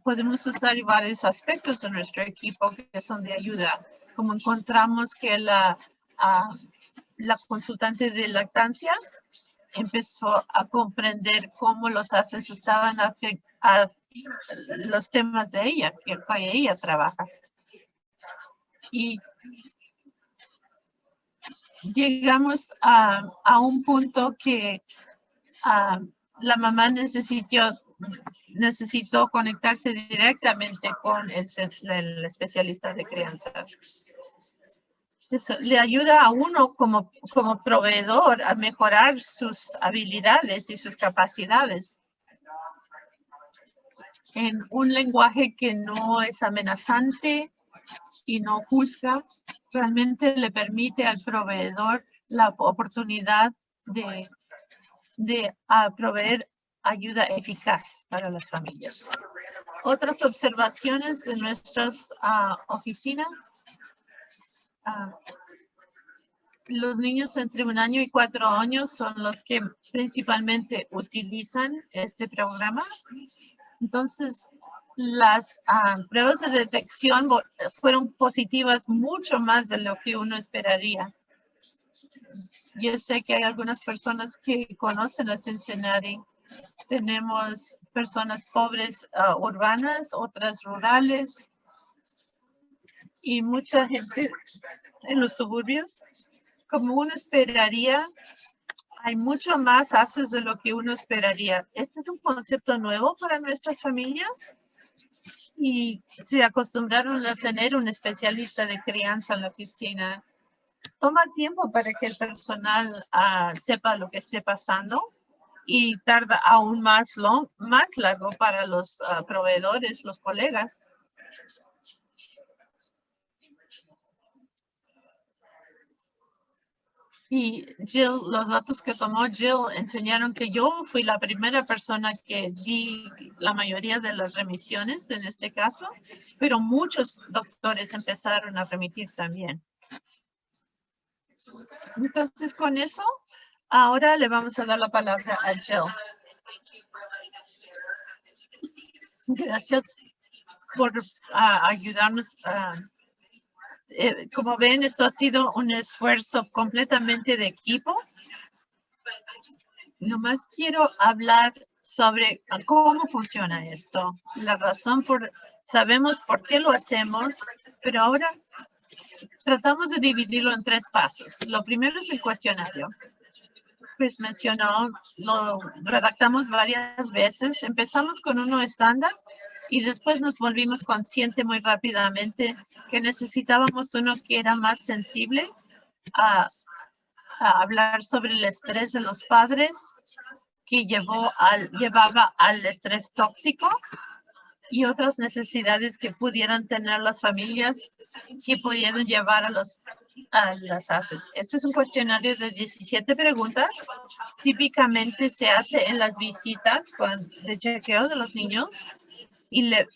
[SPEAKER 1] Podemos usar varios aspectos de nuestro equipo que son de ayuda como encontramos que la, ah, la consultante de lactancia empezó a comprender cómo los haces estaban afectando los temas de ella, que ella trabaja. Y llegamos a, a un punto que ah, la mamá necesitó necesitó conectarse directamente con el, especialista de crianza. Eso le ayuda a uno como, como proveedor a mejorar sus habilidades y sus capacidades en un lenguaje que no es amenazante y no juzga, realmente le permite al proveedor la oportunidad de, de proveer ayuda eficaz para las familias. Otras observaciones de nuestras uh, oficinas. Uh, los niños entre un año y cuatro años son los que principalmente utilizan este programa. Entonces, las uh, pruebas de detección fueron positivas mucho más de lo que uno esperaría. Yo sé que hay algunas personas que conocen a Cincinnati tenemos personas pobres uh, urbanas, otras rurales y mucha gente en los suburbios. Como uno esperaría, hay mucho más haces de lo que uno esperaría. Este es un concepto nuevo para nuestras familias y se acostumbraron a tener un especialista de crianza en la oficina. Toma tiempo para que el personal uh, sepa lo que esté pasando y tarda aún más, long, más largo para los ah, proveedores, los colegas. Y Jill, los datos que tomó Jill enseñaron que yo fui la primera persona que di la mayoría de las remisiones en este caso, pero muchos doctores empezaron a remitir también. Entonces, con eso Ahora le vamos a dar la palabra a Jill. Gracias por ayudarnos. Eh, como ven, esto ha sido un esfuerzo completamente de equipo. Nomás quiero hablar sobre cómo funciona esto. La razón por, sabemos por qué lo hacemos, pero ahora tratamos de dividirlo en tres pasos. Lo primero es el cuestionario mencionó, lo redactamos varias veces. Empezamos con uno estándar y después nos volvimos conscientes muy rápidamente que necesitábamos uno que era más sensible a, a hablar sobre el estrés de los padres que llevó al, llevaba al estrés tóxico y otras necesidades que pudieran tener las familias que pudieran llevar a, los, a las ACES. Este es un cuestionario de 17 preguntas. Típicamente se hace en las visitas de chequeo de los niños y le,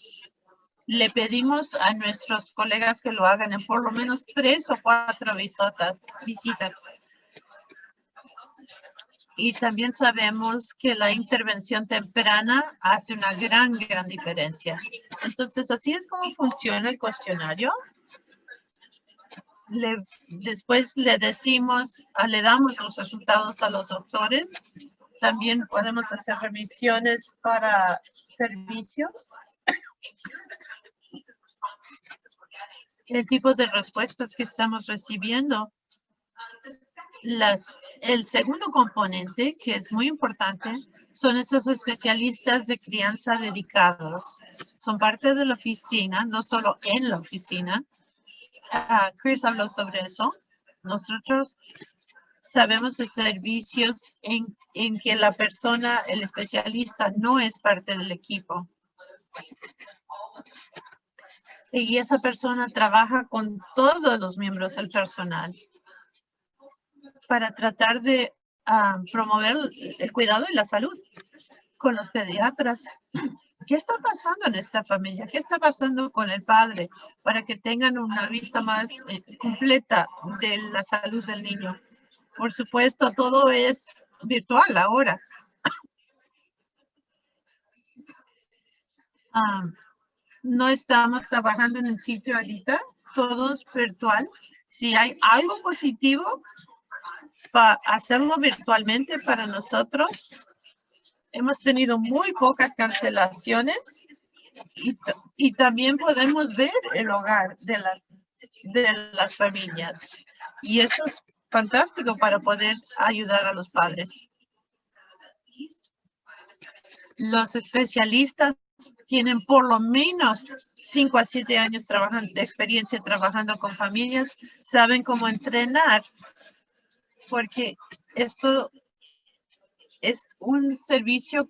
[SPEAKER 1] le pedimos a nuestros colegas que lo hagan en por lo menos tres o cuatro visitas. visitas y también sabemos que la intervención temprana hace una gran, gran diferencia. Entonces, así es como funciona el cuestionario. después le decimos, ah, le damos los resultados a los doctores. También podemos hacer remisiones para servicios. El tipo de respuestas que estamos recibiendo. El segundo componente, que es muy importante, son esos especialistas de crianza dedicados. Son parte de la oficina, no solo en la oficina, Ah, Chris habló sobre eso. Nosotros sabemos de servicios en, en que la persona, el especialista, no es parte del equipo. Y esa persona trabaja con todos los miembros del personal para tratar de ah, promover el cuidado y la salud con los pediatras ¿Qué está pasando en esta familia? ¿Qué está pasando con el padre? Para que tengan una vista más eh, completa de la salud del niño. Por supuesto, todo es virtual ahora. Ah, no estamos trabajando en el sitio ahorita, todo es virtual. Si hay algo positivo, para hacerlo virtualmente para nosotros hemos tenido muy pocas cancelaciones y, también podemos ver el hogar de, de las familias. Y eso es fantástico para poder ayudar a los padres. Los especialistas tienen por lo menos 5 a 7 años de experiencia trabajando con familias, saben cómo entrenar, porque esto es un servicio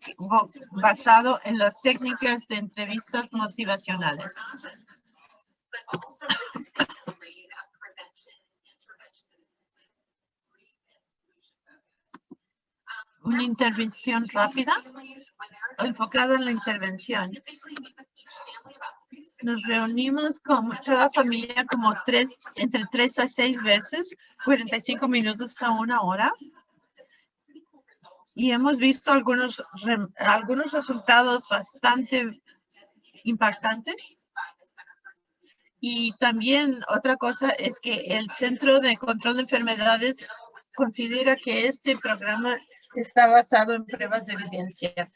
[SPEAKER 1] basado en las técnicas de entrevistas motivacionales. Una intervención rápida enfocada en la intervención. Nos reunimos con cada familia como tres, entre tres a seis veces, 45 minutos a una hora y hemos visto algunos, algunos resultados bastante impactantes. Y también otra cosa es que el Centro de Control de Enfermedades considera que este programa está basado en pruebas de evidencia.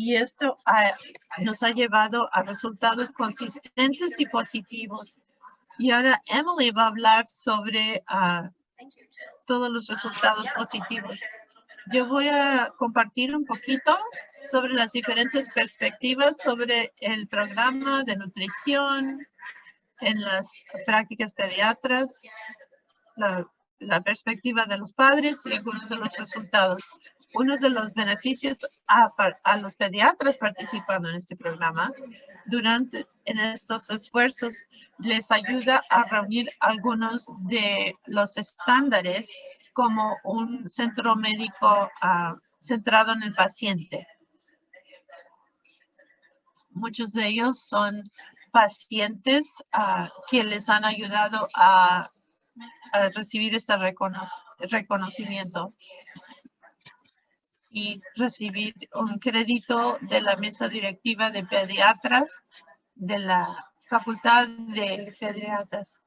[SPEAKER 1] Y esto nos ha llevado a resultados consistentes y positivos. Y ahora Emily va a hablar sobre ah, todos los resultados positivos. Yo voy a compartir un poquito sobre las diferentes perspectivas sobre el programa de nutrición en las prácticas pediatras, la, perspectiva de los padres y algunos de los resultados. Uno de los beneficios a, los pediatras participando en este programa durante en estos esfuerzos les ayuda a reunir algunos de los estándares como un centro médico ah, centrado en el paciente. Muchos de ellos son pacientes uh, que les han ayudado a, recibir este reconocimiento y recibir un crédito de la mesa directiva de pediatras de la Facultad de Pediatras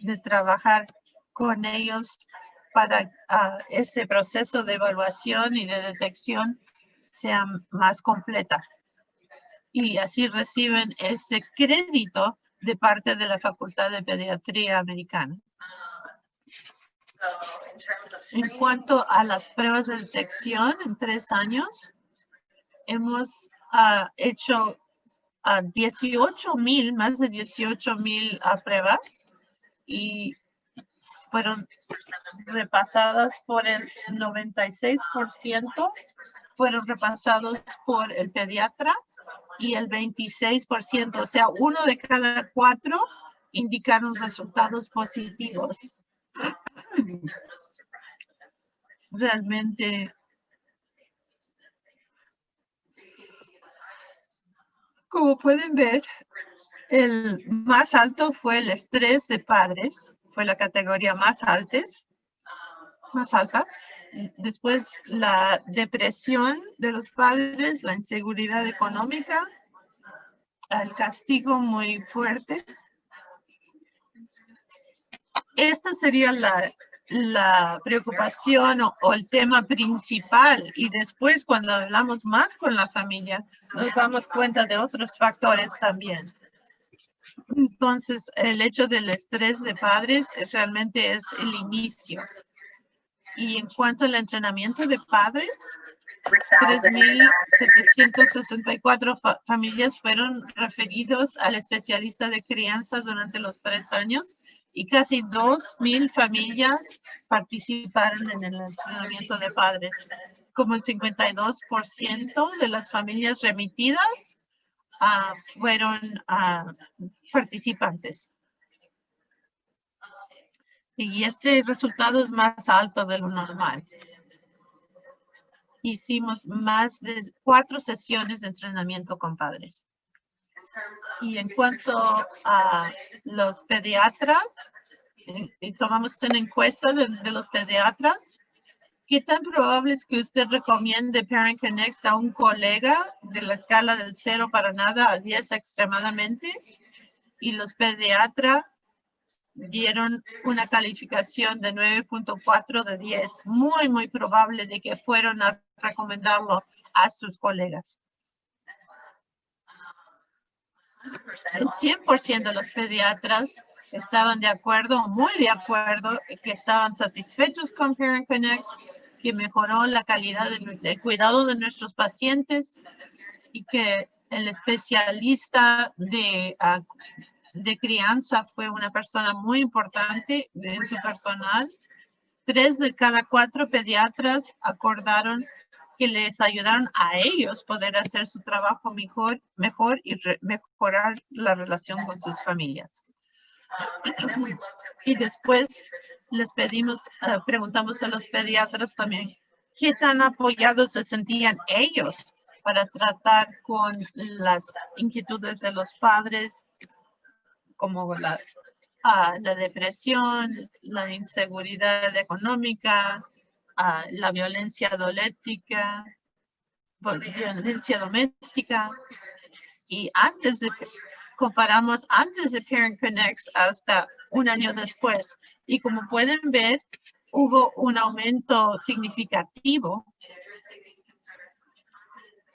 [SPEAKER 1] de trabajar con ellos para uh, ese proceso de evaluación y de detección sea más completa. Y así reciben ese crédito de parte de la Facultad de Pediatría Americana. En cuanto a las pruebas de detección en tres años, hemos uh, hecho a 18 mil, más de 18 mil uh, pruebas y fueron repasadas por el 96%, fueron repasados por el pediatra y el 26%, o sea, uno de cada cuatro indicaron resultados positivos. Realmente como pueden ver, el más alto fue el estrés de padres fue la categoría más altas, más altas. Después la depresión de los padres, la inseguridad económica, el castigo muy fuerte esta sería la, la preocupación o, el tema principal y después cuando hablamos más con la familia nos damos cuenta de otros factores también. Entonces, el hecho del estrés de padres realmente es el inicio. Y en cuanto al entrenamiento de padres, 3.764 familias fueron referidos al especialista de crianza durante los tres años y casi 2.000 familias participaron en el entrenamiento de padres. Como el 52% de las familias remitidas uh, fueron uh, participantes. Y este resultado es más alto de lo normal. Hicimos más de cuatro sesiones de entrenamiento con padres. Y en cuanto a los pediatras, y tomamos una encuesta de, de, los pediatras, ¿qué tan probable es que usted recomiende Parent Connect a un colega de la escala del cero para nada a 10 extremadamente? Y los pediatras dieron una calificación de 9.4 de 10. Muy, muy probable de que fueron a recomendarlo a sus colegas. El 100% de los pediatras estaban de acuerdo, muy de acuerdo, que estaban satisfechos con Parent Connect, que mejoró la calidad del, cuidado de nuestros pacientes y que el especialista de, uh, de crianza fue una persona muy importante en su personal. Tres de cada cuatro pediatras acordaron que les ayudaron a ellos poder hacer su trabajo mejor, mejor y mejorar la relación con sus familias. Y después les pedimos, eh, preguntamos a los pediatras también, ¿qué tan apoyados se sentían ellos para tratar con las inquietudes de los padres, como la, ah, la depresión, la inseguridad económica, la violencia doméstica, violencia doméstica. Y antes de, comparamos antes de Parent Connect hasta un año después. Y como pueden ver, hubo un aumento significativo.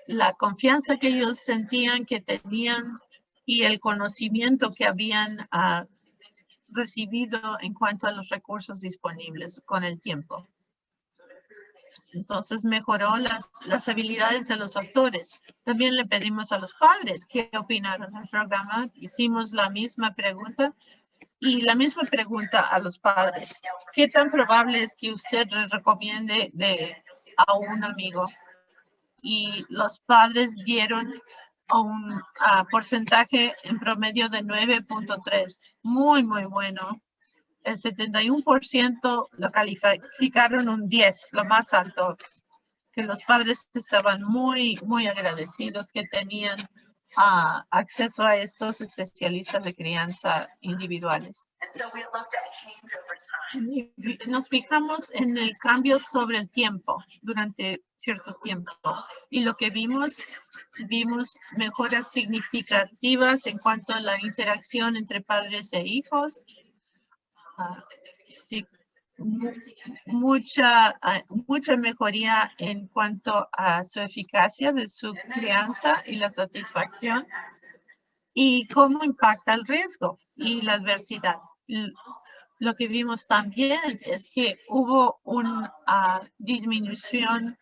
[SPEAKER 1] La confianza que ellos sentían que tenían y el conocimiento que habían uh, recibido en cuanto a los recursos disponibles con el tiempo. Entonces mejoró las, las habilidades de los actores. También le pedimos a los padres qué opinaron del programa. Hicimos la misma pregunta y la misma pregunta a los padres. ¿Qué tan probable es que usted recomiende de, a un amigo? Y los padres dieron un porcentaje en promedio de 9.3. Muy, muy bueno el 71% lo calificaron un 10, lo más alto, que los padres estaban muy, muy agradecidos que tenían uh, acceso a estos especialistas de crianza individuales. Nos fijamos en el cambio sobre el tiempo, durante cierto tiempo. Y lo que vimos, vimos mejoras significativas en cuanto a la interacción entre padres e hijos, mucha, ah, mucha mejoría en cuanto a su eficacia de su crianza y la satisfacción y cómo impacta el riesgo y la adversidad. Lo que vimos también es que hubo una disminución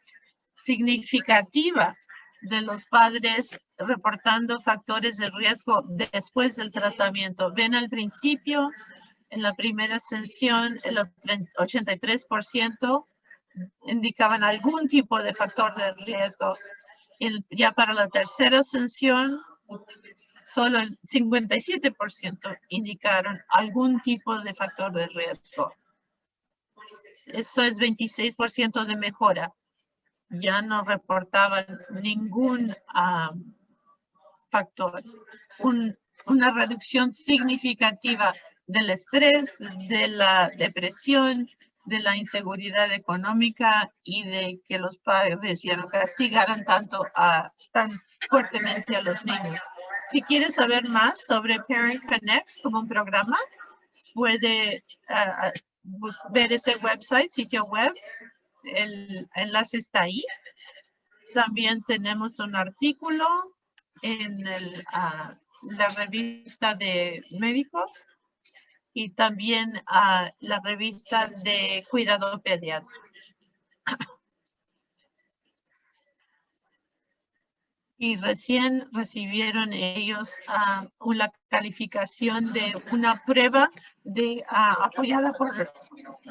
[SPEAKER 1] significativa de los padres reportando factores de riesgo después del tratamiento. Ven al principio en la primera sesión, el 83% indicaban algún tipo de factor de riesgo. ya para la tercera sesión, solo el 57% indicaron algún tipo de factor de riesgo. Eso es 26% de mejora. Ya no reportaban ningún factor. una reducción significativa del estrés, de la depresión, de la inseguridad económica y de que los padres ya no castigaran tanto a, tan fuertemente a los niños. Si quieres saber más sobre Parent Connect como un programa, puede ah, ah, ver ese website, sitio web. El enlace está ahí. También tenemos un artículo en el, la revista de médicos y también la revista de cuidado pediátrico. y recién recibieron ellos uh, una calificación de una prueba de, ah, apoyada por,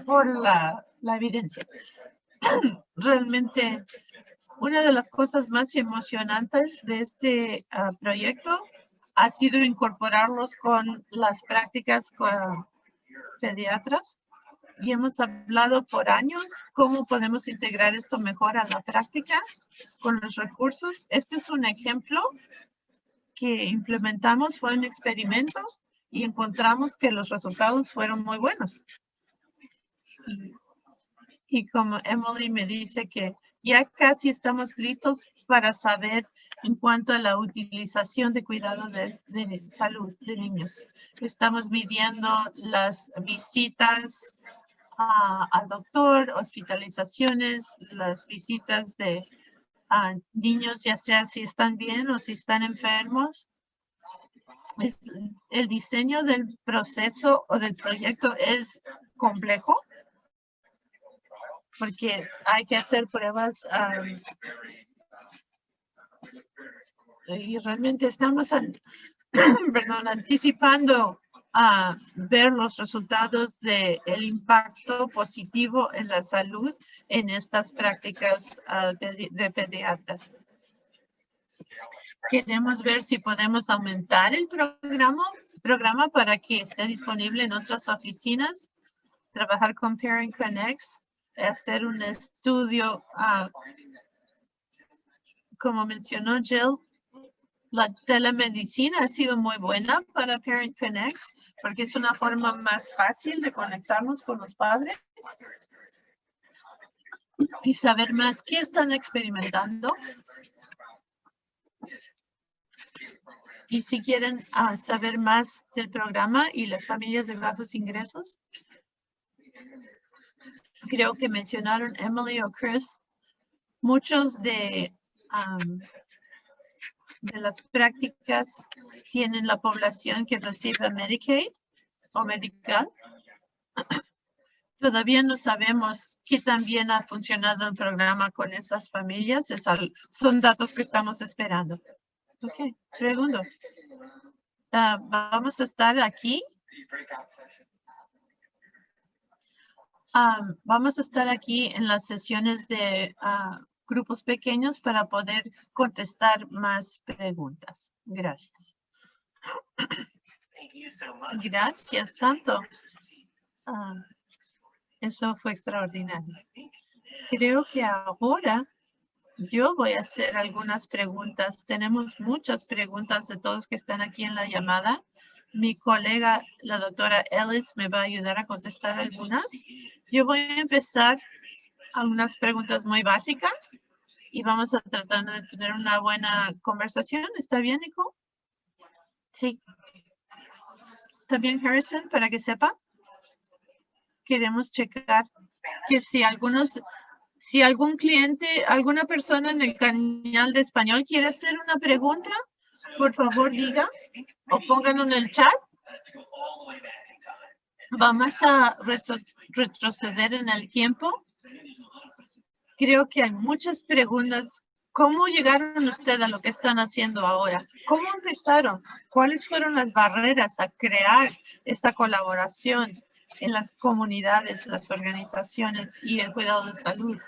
[SPEAKER 1] por la, la evidencia. Realmente, una de las cosas más emocionantes de este ah, proyecto ha sido incorporarlos con las prácticas con pediatras y hemos hablado por años cómo podemos integrar esto mejor a la práctica con los recursos. Este es un ejemplo que implementamos, fue un experimento y encontramos que los resultados fueron muy buenos. Y, como Emily me dice que ya casi estamos listos para saber en cuanto a la utilización de cuidado de, salud de niños. Estamos midiendo las visitas al doctor, hospitalizaciones, las visitas de niños, ya sea si están bien o si están enfermos. el diseño del proceso o del proyecto es complejo porque hay que hacer pruebas y realmente estamos anticipando a ver los resultados del el impacto positivo en la salud en estas prácticas ah, de, pediatras. Queremos ver si podemos aumentar el programa, programa para que esté disponible en otras oficinas, trabajar con Parent Connects, hacer un estudio, ah, como mencionó Jill, la telemedicina ha sido muy buena para Parent Connect porque es una forma más fácil de conectarnos con los padres y saber más qué están experimentando. Y si quieren ah, saber más del programa y las familias de bajos ingresos, creo que mencionaron Emily o Chris, muchos de de las prácticas tienen la población que recibe Medicaid o Medical. Todavía no sabemos qué tan bien ha funcionado el programa con esas familias. son datos que estamos esperando. Ok, pregunto. Ah, vamos a estar aquí. Ah, vamos a estar aquí en las sesiones de uh, grupos pequeños para poder contestar más preguntas. Gracias. Gracias tanto. Ah, eso fue extraordinario. Creo que ahora yo voy a hacer algunas preguntas. Tenemos muchas preguntas de todos que están aquí en la llamada. Mi colega, la doctora Ellis, me va a ayudar a contestar algunas. Yo voy a empezar algunas preguntas muy básicas y vamos a tratar de tener una buena conversación. ¿Está bien, Nico? Sí. ¿Está bien, Harrison, para que sepa? Queremos checar que si algunos, si algún cliente, alguna persona en el canal de español quiere hacer una pregunta, por favor diga o pónganlo en el chat. Vamos a retroceder en el tiempo creo que hay muchas preguntas. ¿Cómo llegaron ustedes a lo que están haciendo ahora? ¿Cómo empezaron? ¿Cuáles fueron las barreras a crear esta colaboración en las comunidades, las organizaciones y el cuidado de salud?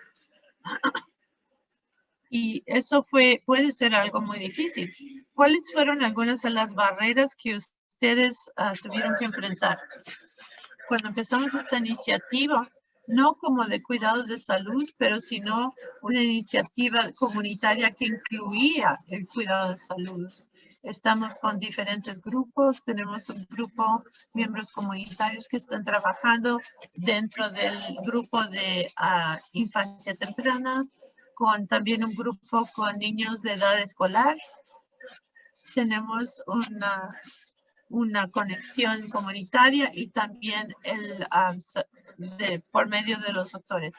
[SPEAKER 1] Y eso fue, puede ser algo muy difícil. ¿Cuáles fueron algunas de las barreras que ustedes ah, tuvieron que enfrentar? Cuando empezamos esta iniciativa, no como de cuidado de salud, pero sino una iniciativa comunitaria que incluía el cuidado de salud. Estamos con diferentes grupos, tenemos un grupo, miembros comunitarios que están trabajando dentro del grupo de ah, infancia temprana, con también un grupo con niños de edad escolar. Tenemos una una conexión comunitaria y también el, um, de, por medio de los doctores.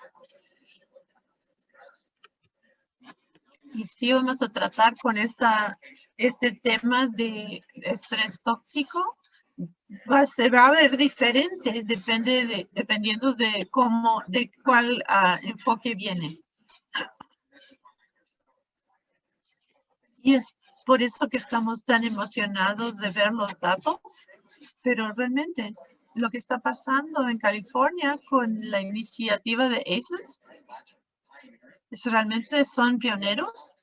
[SPEAKER 1] Y sí vamos a tratar con esta, este tema de estrés tóxico. Va, se va a ver diferente, depende de, dependiendo de cómo, de cuál ah, enfoque viene. Y es por eso que estamos tan emocionados de ver los datos, pero realmente lo que está pasando en California con la iniciativa de ACES es realmente son pioneros.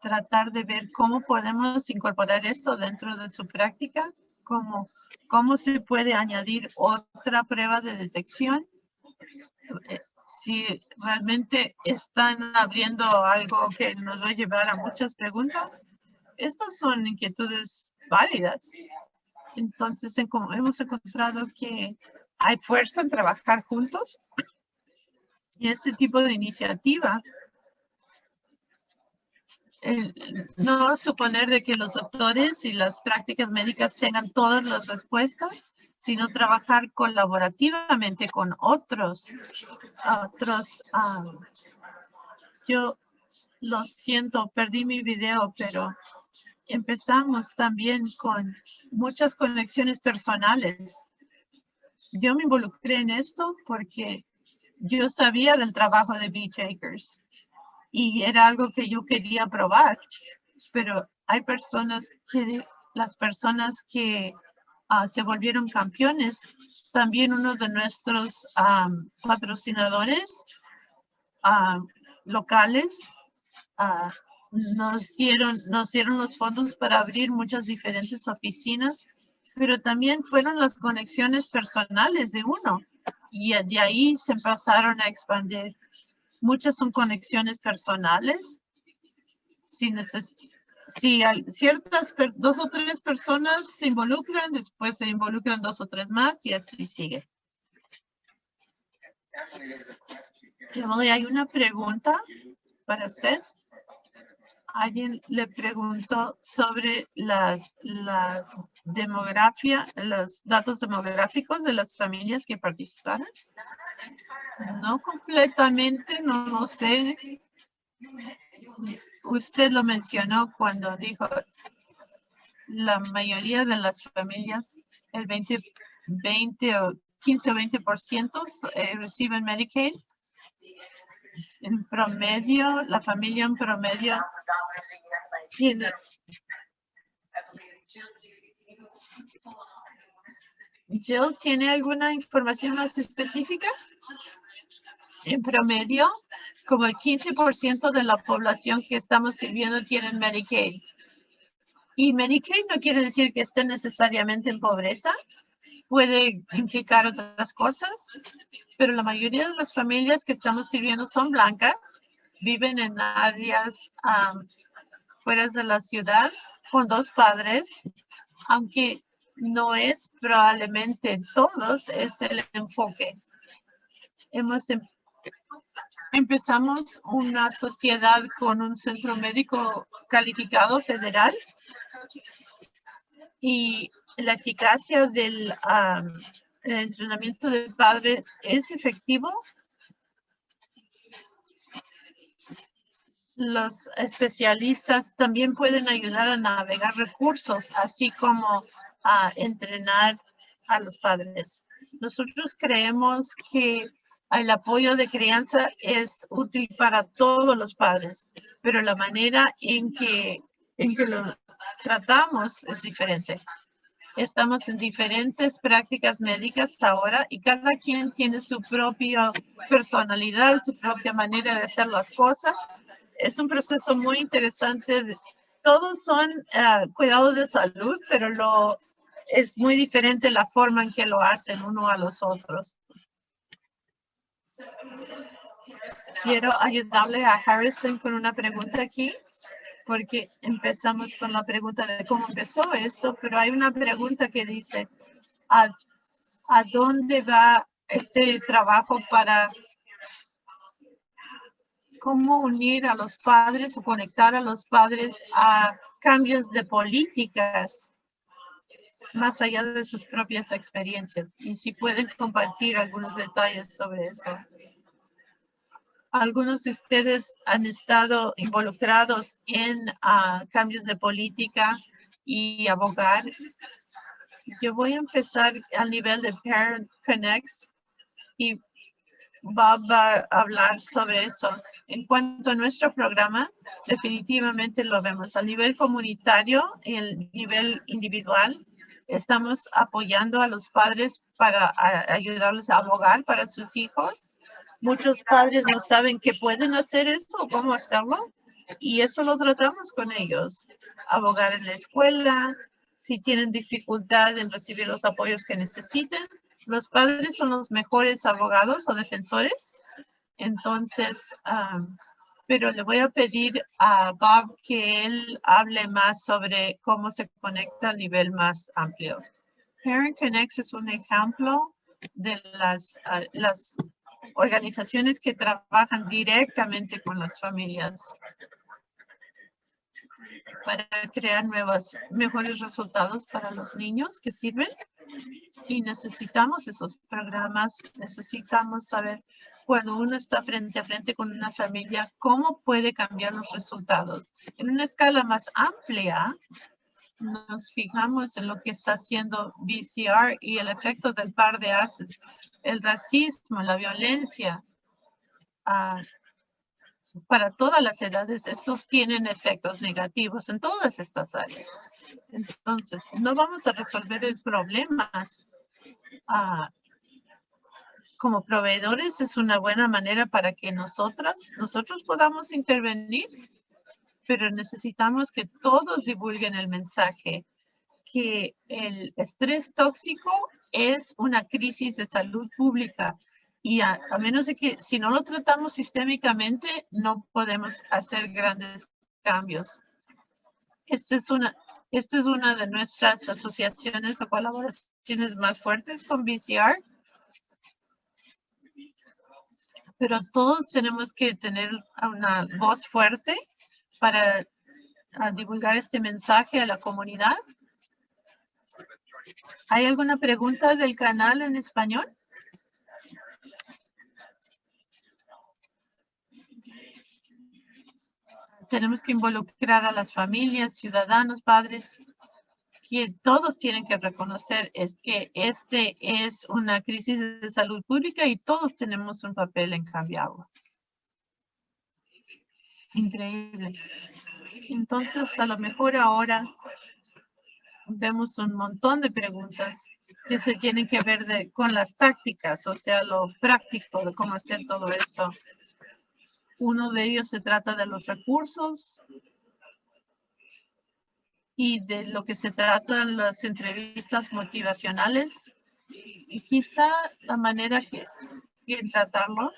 [SPEAKER 1] Tratar de ver cómo podemos incorporar esto dentro de su práctica, cómo, cómo se puede añadir otra prueba de detección. Eh, si realmente están abriendo algo que nos va a llevar a muchas preguntas, estas son inquietudes válidas. Entonces, hemos encontrado que hay fuerza en trabajar juntos y este tipo de iniciativa no suponer de que los doctores y las prácticas médicas tengan todas las respuestas, sino trabajar colaborativamente con otros. otros ah, yo lo siento, perdí mi video, pero empezamos también con muchas conexiones personales. Yo me involucré en esto porque yo sabía del trabajo de Beach Acres y era algo que yo quería probar, pero hay personas que, las personas que ah, se volvieron campeones, también uno de nuestros patrocinadores locales ah, nos dieron, nos dieron los fondos para abrir muchas diferentes oficinas, pero también fueron las conexiones personales de uno y de ahí se empezaron a expandir. Muchas son conexiones personales. Si, si ciertas dos o tres personas se involucran, después se involucran dos o tres más y así sigue. hay una pregunta para usted alguien le preguntó sobre la, demografía, los datos demográficos de las familias que participaron. No completamente, no lo sé. Usted lo mencionó cuando dijo la mayoría de las familias, el 20, 20 o 15 o 20% eh, reciben Medicaid en promedio, la familia en promedio tiene Jill, ¿tiene alguna información más específica? En promedio, como el 15% de la población que estamos sirviendo tienen Medicaid. Y Medicaid no quiere decir que estén necesariamente en pobreza, puede implicar otras cosas, pero la mayoría de las familias que estamos sirviendo son blancas, viven en áreas fuera de la ciudad con dos padres, aunque no es probablemente todos, es el enfoque. Hemos em, empezamos una sociedad con un centro médico calificado federal y la eficacia del entrenamiento del padre es efectivo. Los especialistas también pueden ayudar a navegar recursos, así como a entrenar a los padres. Nosotros creemos que el apoyo de crianza es útil para todos los padres, pero la manera en que, en que lo tratamos es diferente. Estamos en diferentes prácticas médicas ahora y cada quien tiene su propia personalidad, su propia manera de hacer las cosas. Es un proceso muy interesante. Todos son uh, cuidados de salud, pero lo, es muy diferente la forma en que lo hacen uno a los otros. Quiero ayudarle a Harrison con una pregunta aquí porque empezamos con la pregunta de cómo empezó esto, pero hay una pregunta que dice, ¿a, dónde va este trabajo para cómo unir a los padres o conectar a los padres a cambios de políticas más allá de sus propias experiencias y si pueden compartir algunos detalles sobre eso. Algunos de ustedes han estado involucrados en ah, cambios de política y abogar. Yo voy a empezar al nivel de Parent Connects y Bob va a hablar sobre eso. En cuanto a nuestro programa, definitivamente lo vemos a nivel comunitario y el nivel individual. Estamos apoyando a los padres para ayudarles a abogar para sus hijos. Muchos padres no saben que pueden hacer esto o cómo hacerlo. Y eso lo tratamos con ellos. Abogar en la escuela, si tienen dificultad en recibir los apoyos que necesiten. Los padres son los mejores abogados o defensores entonces, pero le voy a pedir a Bob que él hable más sobre cómo se conecta a nivel más amplio. Parent Connect es un ejemplo de las, ah, las organizaciones que trabajan directamente con las familias para crear nuevos, mejores resultados para los niños que sirven. Y necesitamos esos programas, necesitamos saber cuando uno está frente a frente con una familia, cómo puede cambiar los resultados. En una escala más amplia, nos fijamos en lo que está haciendo VCR y el efecto del par de haces, el racismo, la violencia, uh, para todas las edades, estos tienen efectos negativos en todas estas áreas. Entonces, no vamos a resolver el problema ah, como proveedores. Es una buena manera para que nosotras, nosotros podamos intervenir, pero necesitamos que todos divulguen el mensaje que el estrés tóxico es una crisis de salud pública y a, menos de que si no lo tratamos sistémicamente, no podemos hacer grandes cambios. Esta es una, esta es una de nuestras asociaciones o colaboraciones más fuertes con VCR. Pero todos tenemos que tener una voz fuerte para divulgar este mensaje a la comunidad. ¿Hay alguna pregunta del canal en español? tenemos que involucrar a las familias, ciudadanos, padres, que todos tienen que reconocer es que este es una crisis de salud pública y todos tenemos un papel en cambiarlo. Increíble. Entonces, a lo mejor ahora vemos un montón de preguntas que se tienen que ver de, con las tácticas, o sea, lo práctico de cómo hacer todo esto. Uno de ellos se trata de los recursos y de lo que se tratan las entrevistas motivacionales. Y quizá la manera que, que tratarlo,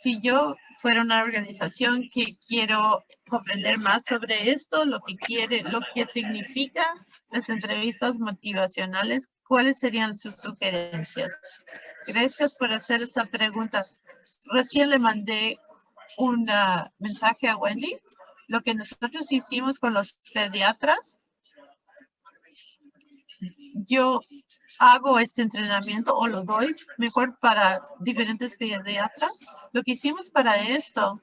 [SPEAKER 1] si yo fuera una organización que quiero comprender más sobre esto, lo que quiere, lo que significa las entrevistas motivacionales, ¿cuáles serían sus sugerencias? Gracias por hacer esa pregunta. Recién le mandé un mensaje a Wendy. Lo que nosotros hicimos con los pediatras, yo hago este entrenamiento o lo doy mejor para diferentes pediatras. Lo que hicimos para esto,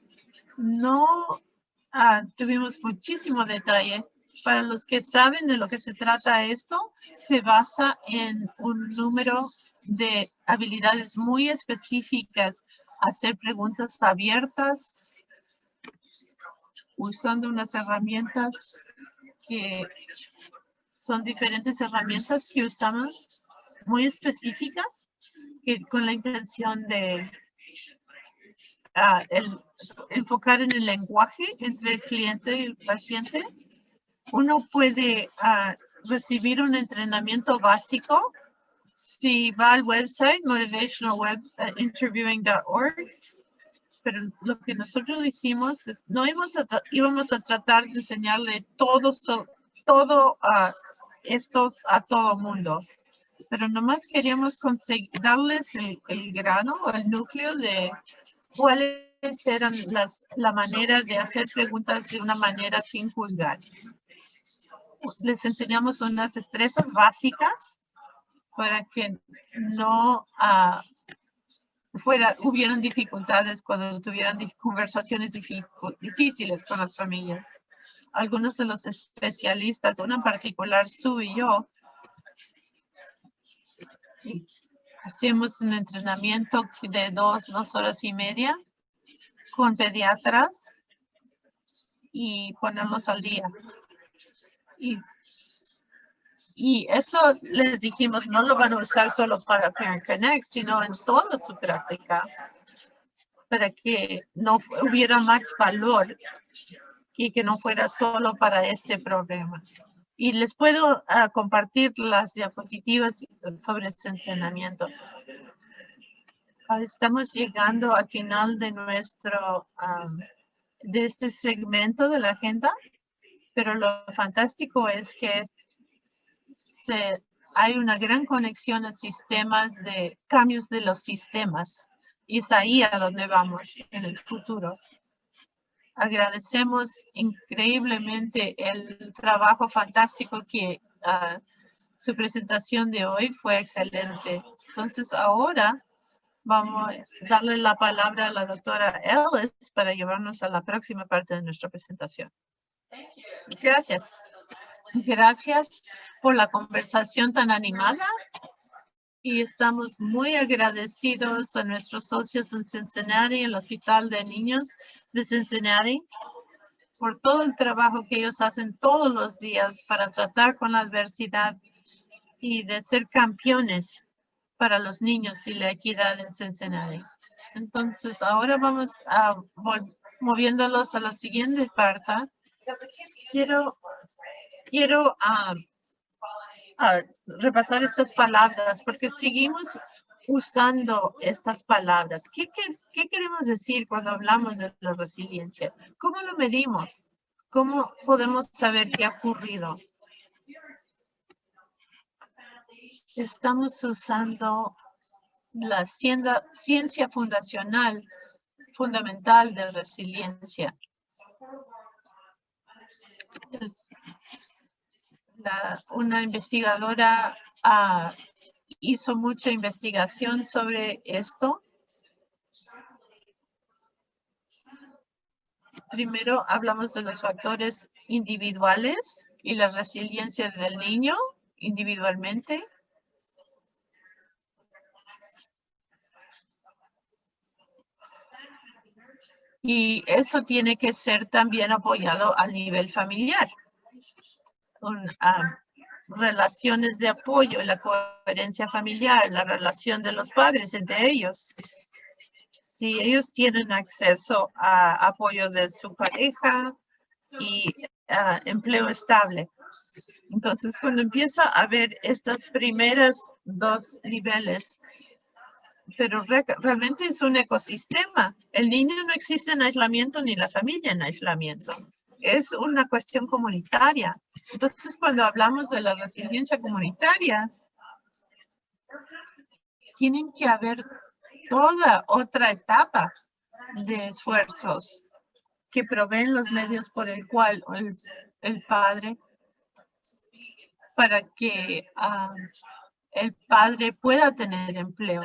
[SPEAKER 1] no ah, tuvimos muchísimo detalle. Para los que saben de lo que se trata esto, se basa en un número de habilidades muy específicas hacer preguntas abiertas usando unas herramientas que son diferentes herramientas que usamos muy específicas con la intención de ah, enfocar en el lenguaje entre el cliente y el paciente. Uno puede ah, recibir un entrenamiento básico. Si va al website motivationalwebinterviewing.org, uh, pero lo que nosotros hicimos es, no íbamos a, íbamos a tratar de enseñarle todo, todo a estos a todo mundo, pero nomás queríamos darles el, el grano o el núcleo de cuáles eran las, la manera de hacer preguntas de una manera sin juzgar. les enseñamos unas destrezas básicas para que no ah, fuera, hubieran dificultades cuando tuvieran conversaciones difíciles con las familias. Algunos de los especialistas, uno en particular, Sue y yo, hacemos un entrenamiento de dos, dos horas y media con pediatras y ponerlos al día. Y, y eso les dijimos, no lo van a usar solo para Parent Connect, sino en toda su práctica, para que no hubiera más valor y que no fuera solo para este problema. Y les puedo ah, compartir las diapositivas sobre este entrenamiento. Ah, estamos llegando al final de nuestro, de este segmento de la agenda, pero lo fantástico es que hay una gran conexión a sistemas de cambios de los sistemas. Y es ahí a donde vamos en el futuro. Agradecemos increíblemente el trabajo fantástico que ah, su presentación de hoy fue excelente. Entonces ahora vamos a darle la palabra a la doctora Ellis para llevarnos a la próxima parte de nuestra presentación. Gracias. Gracias por la conversación tan animada y estamos muy agradecidos a nuestros socios en Cincinnati, el Hospital de Niños de Cincinnati, por todo el trabajo que ellos hacen todos los días para tratar con la adversidad y de ser campeones para los niños y la equidad en Cincinnati. Entonces, ahora vamos a moviéndolos a la siguiente parte. Quiero, quiero ah, a repasar estas palabras porque seguimos usando estas palabras. ¿Qué, qué, queremos decir cuando hablamos de la resiliencia? ¿Cómo lo medimos? ¿Cómo podemos saber qué ha ocurrido? Estamos usando la ciencia fundacional, fundamental de resiliencia una investigadora ah, hizo mucha investigación sobre esto. Primero hablamos de los factores individuales y la resiliencia del niño individualmente. Y eso tiene que ser también apoyado a nivel familiar con ah, relaciones de apoyo, la coherencia familiar, la relación de los padres entre ellos. Si ellos tienen acceso a apoyo de su pareja y ah, empleo estable. Entonces, cuando empieza a ver estas primeras dos niveles, pero realmente es un ecosistema. El niño no existe en aislamiento ni la familia en aislamiento es una cuestión comunitaria. Entonces, cuando hablamos de la resiliencia comunitaria, tienen que haber toda otra etapa de esfuerzos que proveen los medios por el cual el, padre, para que ah, el padre pueda tener empleo.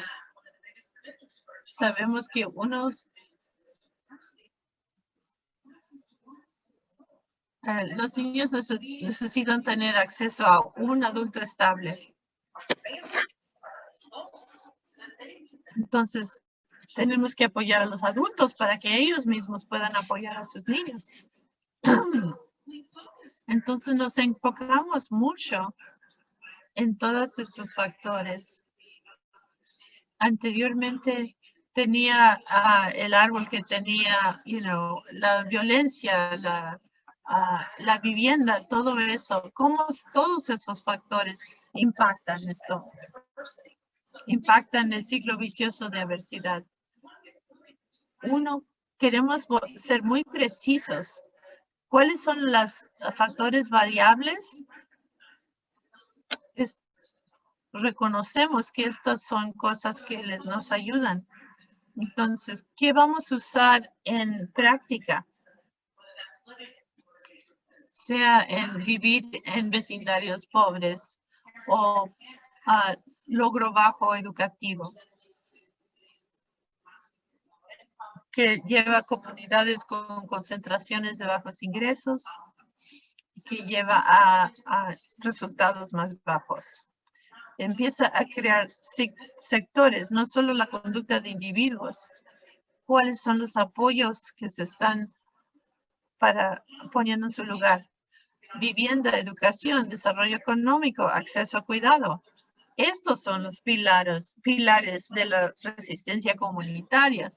[SPEAKER 1] Sabemos que unos Eh, los niños necesitan tener acceso a un adulto estable. Entonces, tenemos que apoyar a los adultos para que ellos mismos puedan apoyar a sus niños. Entonces, nos enfocamos mucho en todos estos factores. Anteriormente tenía ah, el árbol que tenía, you know, la violencia, la la vivienda, todo eso, cómo todos esos factores impactan esto, impactan el ciclo vicioso de adversidad. Uno, queremos ser muy precisos. ¿Cuáles son los factores variables? reconocemos que estas son cosas que nos ayudan. Entonces, ¿qué vamos a usar en práctica? Sea en vivir en vecindarios pobres o ah, logro bajo educativo. que lleva comunidades con concentraciones de bajos ingresos, que lleva a, resultados más bajos. Empieza a crear sectores, no solo la conducta de individuos. ¿Cuáles son los apoyos que se están para poniendo en su lugar? Vivienda, educación, desarrollo económico, acceso a cuidado. Estos son los pilares, pilares de la resistencia comunitaria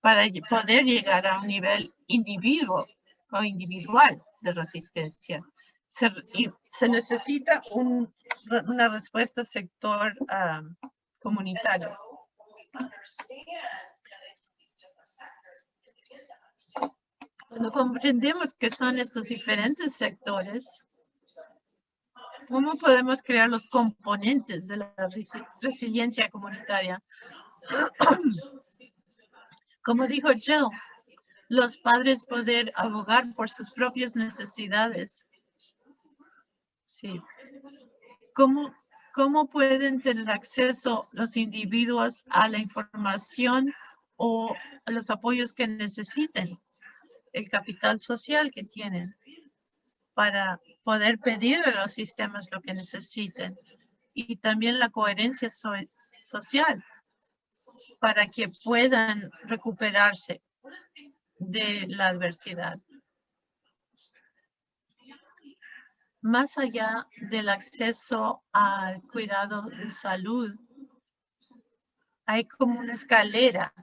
[SPEAKER 1] para poder llegar a un nivel individuo o individual de resistencia. Se, necesita una respuesta sector ah, comunitario. Cuando comprendemos que son estos diferentes sectores, ¿cómo podemos crear los componentes de la resiliencia comunitaria? Como dijo Jill, los padres poder abogar por sus propias necesidades. Sí. ¿Cómo, ¿Cómo pueden tener acceso los individuos a la información o a los apoyos que necesiten? El capital social que tienen para poder pedir de los sistemas lo que necesiten. Y también la coherencia social para que puedan recuperarse de la adversidad. Más allá del acceso al cuidado de salud, hay como una escalera.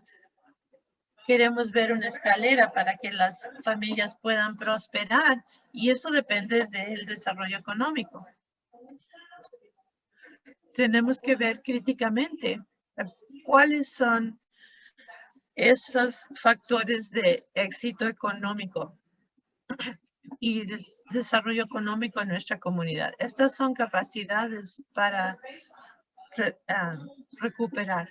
[SPEAKER 1] Queremos ver una escalera para que las familias puedan prosperar y eso depende del desarrollo económico. Tenemos que ver críticamente ¿Cuáles son esos factores de éxito económico y de desarrollo económico en nuestra comunidad? Estas son capacidades para ah, recuperar.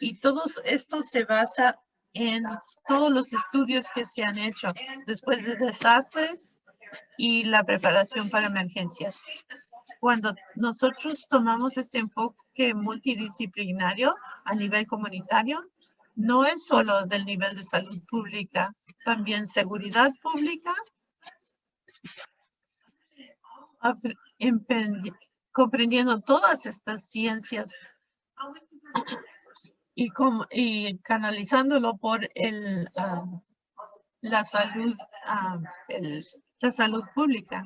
[SPEAKER 1] Y todo esto se basa en todos los estudios que se han hecho después de desastres y la preparación para emergencias. Cuando nosotros tomamos este enfoque multidisciplinario a nivel comunitario, no es solo del nivel de salud pública, también seguridad pública, comprendiendo todas estas ciencias y, y canalizándolo por el, ah, la salud, ah, la salud pública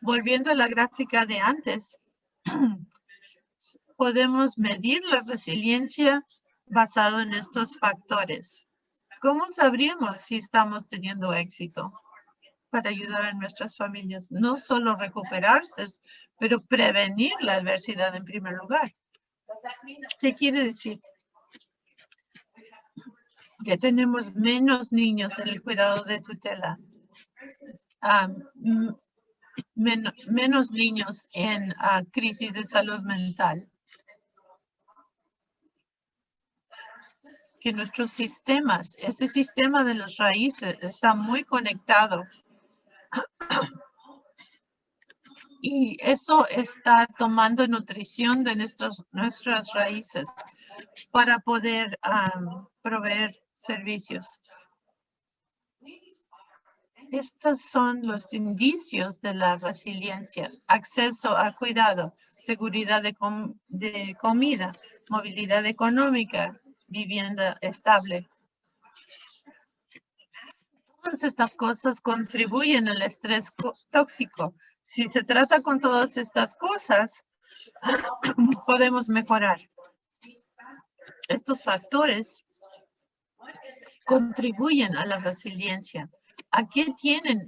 [SPEAKER 1] volviendo a la gráfica de antes, podemos medir la resiliencia basado en estos factores. ¿Cómo sabríamos si estamos teniendo éxito para ayudar a nuestras familias? No solo recuperarse, pero prevenir la adversidad en primer lugar. ¿Qué quiere decir? Que tenemos menos niños en el cuidado de tutela. Ah, menos niños en ah, crisis de salud mental. Que nuestros sistemas, este sistema de las raíces está muy conectado. Y eso está tomando nutrición de nuestras, nuestras raíces para poder proveer servicios. Estos son los indicios de la resiliencia, acceso a cuidado, seguridad de, comida, movilidad económica, vivienda estable. Todas estas cosas contribuyen al estrés tóxico. Si se trata con todas estas cosas, podemos mejorar. Estos factores contribuyen a la resiliencia. ¿A qué tienen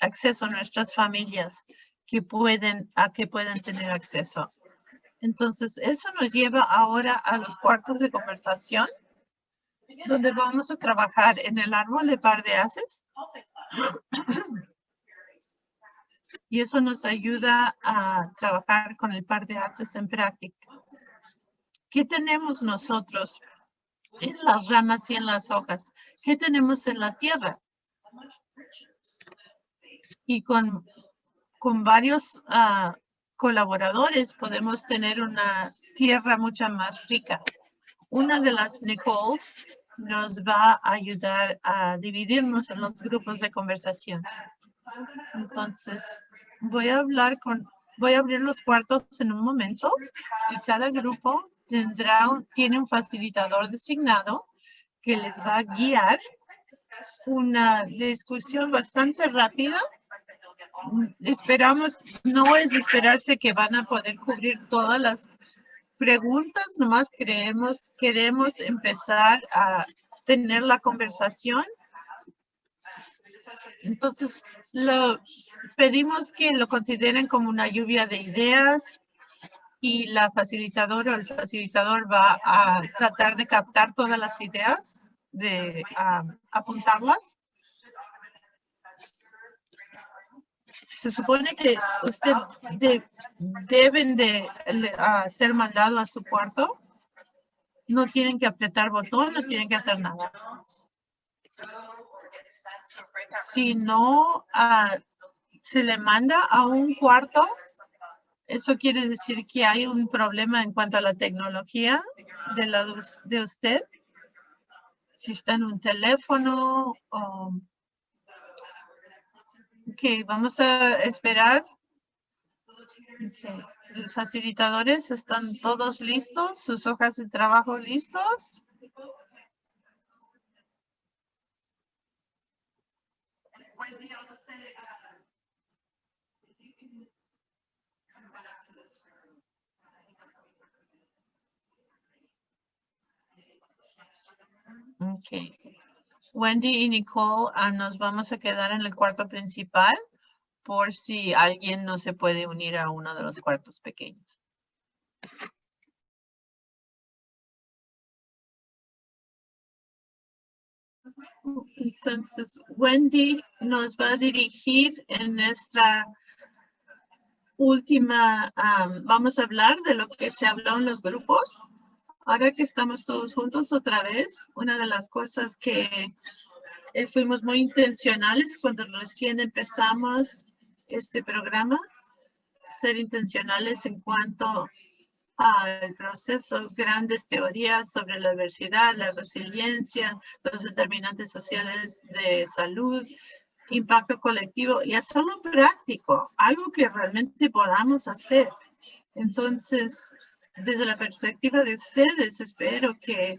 [SPEAKER 1] acceso nuestras familias que pueden, a que pueden tener acceso? Entonces, eso nos lleva ahora a los cuartos de conversación, donde vamos a trabajar en el árbol de par de haces. Y eso nos ayuda a trabajar con el par de haces en práctica. ¿Qué tenemos nosotros en las ramas y en las hojas? ¿Qué tenemos en la tierra? y con, con varios ah, colaboradores podemos tener una tierra mucho más rica. Una de las Nicole nos va a ayudar a dividirnos en los grupos de conversación. Entonces, voy a hablar con, voy a abrir los cuartos en un momento y cada grupo tendrá, tiene un facilitador designado que les va a guiar una discusión bastante rápida. Esperamos, no es esperarse que van a poder cubrir todas las preguntas, nomás creemos, queremos empezar a tener la conversación. Entonces, lo pedimos que lo consideren como una lluvia de ideas y la facilitadora o el facilitador va a tratar de captar todas las ideas, de apuntarlas se supone que usted deben de ser mandado a su cuarto. No tienen que apretar botón, no tienen que hacer nada. Si no ah, se le manda a un cuarto, eso quiere decir que hay un problema en cuanto a la tecnología de, de usted. Si está en un teléfono o vamos a esperar. Los facilitadores están todos listos, sus hojas de trabajo listos. Okay. Wendy y Nicole ah, nos vamos a quedar en el cuarto principal por si alguien no se puede unir a uno de los cuartos pequeños. Entonces, Wendy nos va a dirigir en nuestra última, vamos a hablar de lo que se habló en los grupos Ahora que estamos todos juntos otra vez, una de las cosas que eh, fuimos muy intencionales cuando recién empezamos este programa, ser intencionales en cuanto al proceso, grandes teorías sobre la diversidad, la resiliencia, los determinantes sociales de salud, impacto colectivo y hacerlo práctico, algo que realmente podamos hacer. Entonces, desde la perspectiva de ustedes, espero que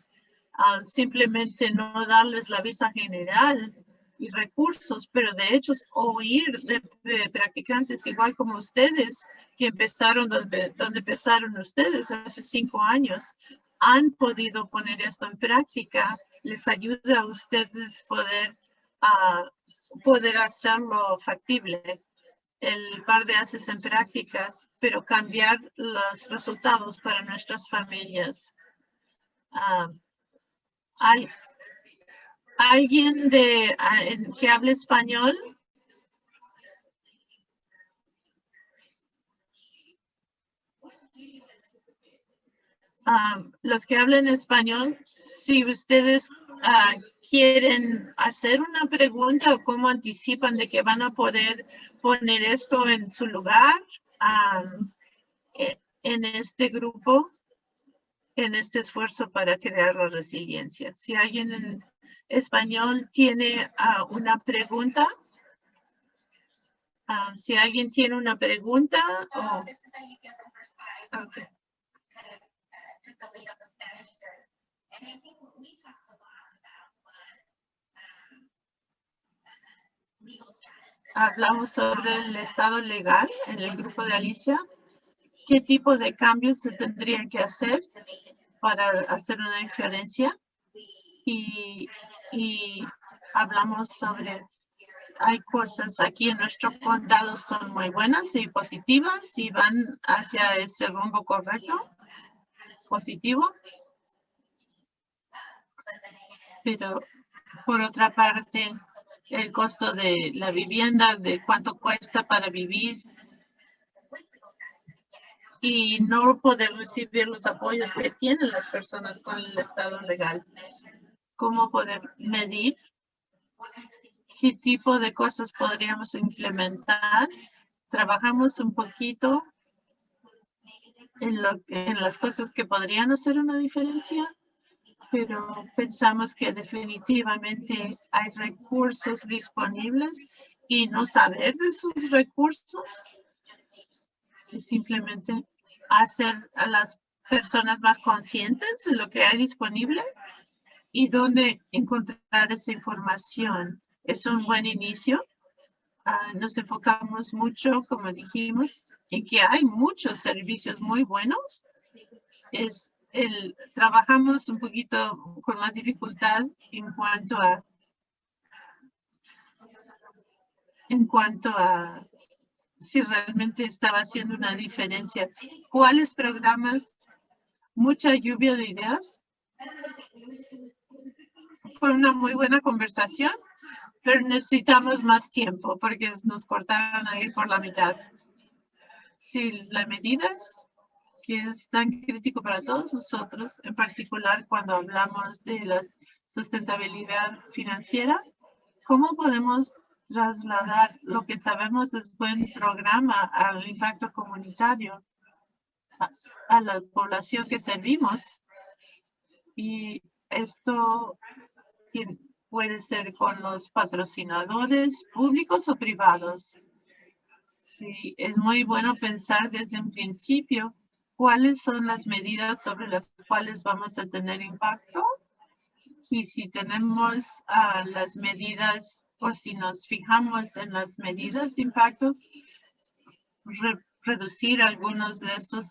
[SPEAKER 1] al simplemente no darles la vista general y recursos, pero de hecho oír de, practicantes igual como ustedes que empezaron donde, donde empezaron ustedes hace cinco años, han podido poner esto en práctica, les ayuda a ustedes poder, uh, poder hacerlo factible el par de haces en prácticas, pero cambiar los resultados para nuestras familias. Ah, ¿Hay alguien de, ah, que hable español? Ah, los que hablen español, si ustedes quieren hacer una pregunta o cómo anticipan de que van a poder poner esto en su lugar e, en este grupo, en este esfuerzo para crear la resiliencia. Si alguien en español tiene ah, una pregunta, ah, si alguien tiene una pregunta. Oh. Hablamos sobre el estado legal en el grupo de Alicia. ¿Qué tipo de cambios se tendrían que hacer para hacer una diferencia? Y, y hablamos sobre, hay cosas aquí en nuestro condado son muy buenas y positivas y van hacia ese rumbo correcto, positivo. Pero por otra parte, el costo de la vivienda, de cuánto cuesta para vivir y no poder recibir los apoyos que tienen las personas con el estado legal. ¿Cómo poder medir qué tipo de cosas podríamos implementar. Trabajamos un poquito en, lo, en las cosas que podrían hacer una diferencia, pero pensamos que definitivamente hay recursos disponibles y no saber de sus recursos es simplemente hacer a las personas más conscientes de lo que hay disponible y dónde encontrar esa información. Es un buen inicio. Ah, nos enfocamos mucho, como dijimos, en que hay muchos servicios muy buenos. Es el, trabajamos un poquito con más dificultad en cuanto a en cuanto a si realmente estaba haciendo una diferencia. ¿Cuáles programas? Mucha lluvia de ideas. Fue una muy buena conversación, pero necesitamos más tiempo porque nos cortaron ahí por la mitad. Si las medidas que es tan crítico para todos nosotros, en particular cuando hablamos de la sustentabilidad financiera, ¿cómo podemos trasladar lo que sabemos es buen programa al impacto comunitario, a, la población que servimos. Y esto puede ser con los patrocinadores públicos o privados. Sí, es muy bueno pensar desde un principio cuáles son las medidas sobre las cuales vamos a tener impacto. Y si tenemos uh, las medidas o si nos fijamos en las medidas de impacto, reducir algunos de estos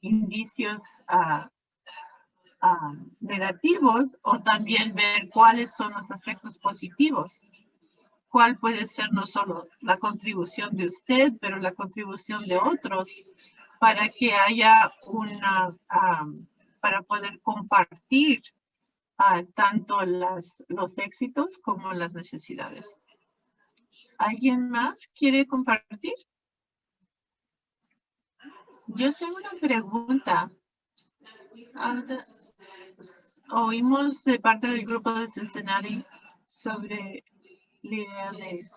[SPEAKER 1] indicios ah, ah, negativos o también ver cuáles son los aspectos positivos. Cuál puede ser no solo la contribución de usted, pero la contribución de otros para que haya una, ah, para poder compartir tanto las, los éxitos como las necesidades. ¿Alguien más quiere compartir? Yo tengo una pregunta. oímos de parte del grupo de Cincinnati sobre la idea de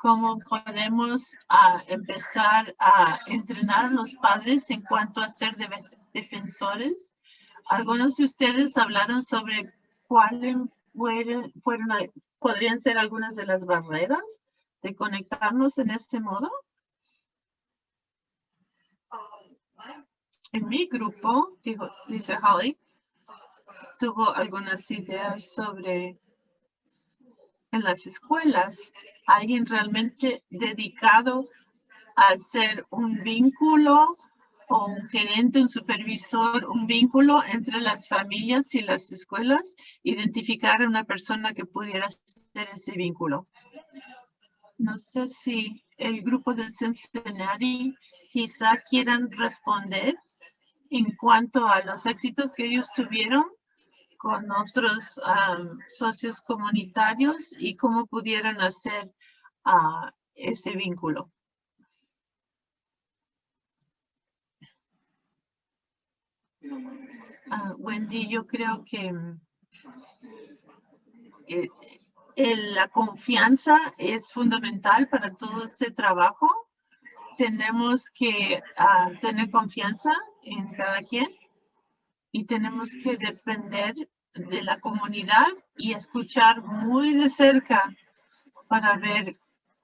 [SPEAKER 1] cómo podemos ah, empezar a entrenar a los padres en cuanto a ser defensores algunos de ustedes hablaron sobre cuáles fueron, podrían ser algunas de las barreras de conectarnos en este modo. En mi grupo, dijo, dice Holly, tuvo algunas ideas sobre en las escuelas, alguien realmente dedicado a hacer un vínculo o un gerente, un supervisor, un vínculo entre las familias y las escuelas, identificar a una persona que pudiera hacer ese vínculo. No sé si el grupo de Cincinnati quizá quieran responder en cuanto a los éxitos que ellos tuvieron con otros socios comunitarios y cómo pudieran hacer ah, ese vínculo. Ah, Wendy, yo creo que mm, eh, la confianza es fundamental para todo este trabajo. Tenemos que ah, tener confianza en cada quien y tenemos que depender de la comunidad y escuchar muy de cerca para ver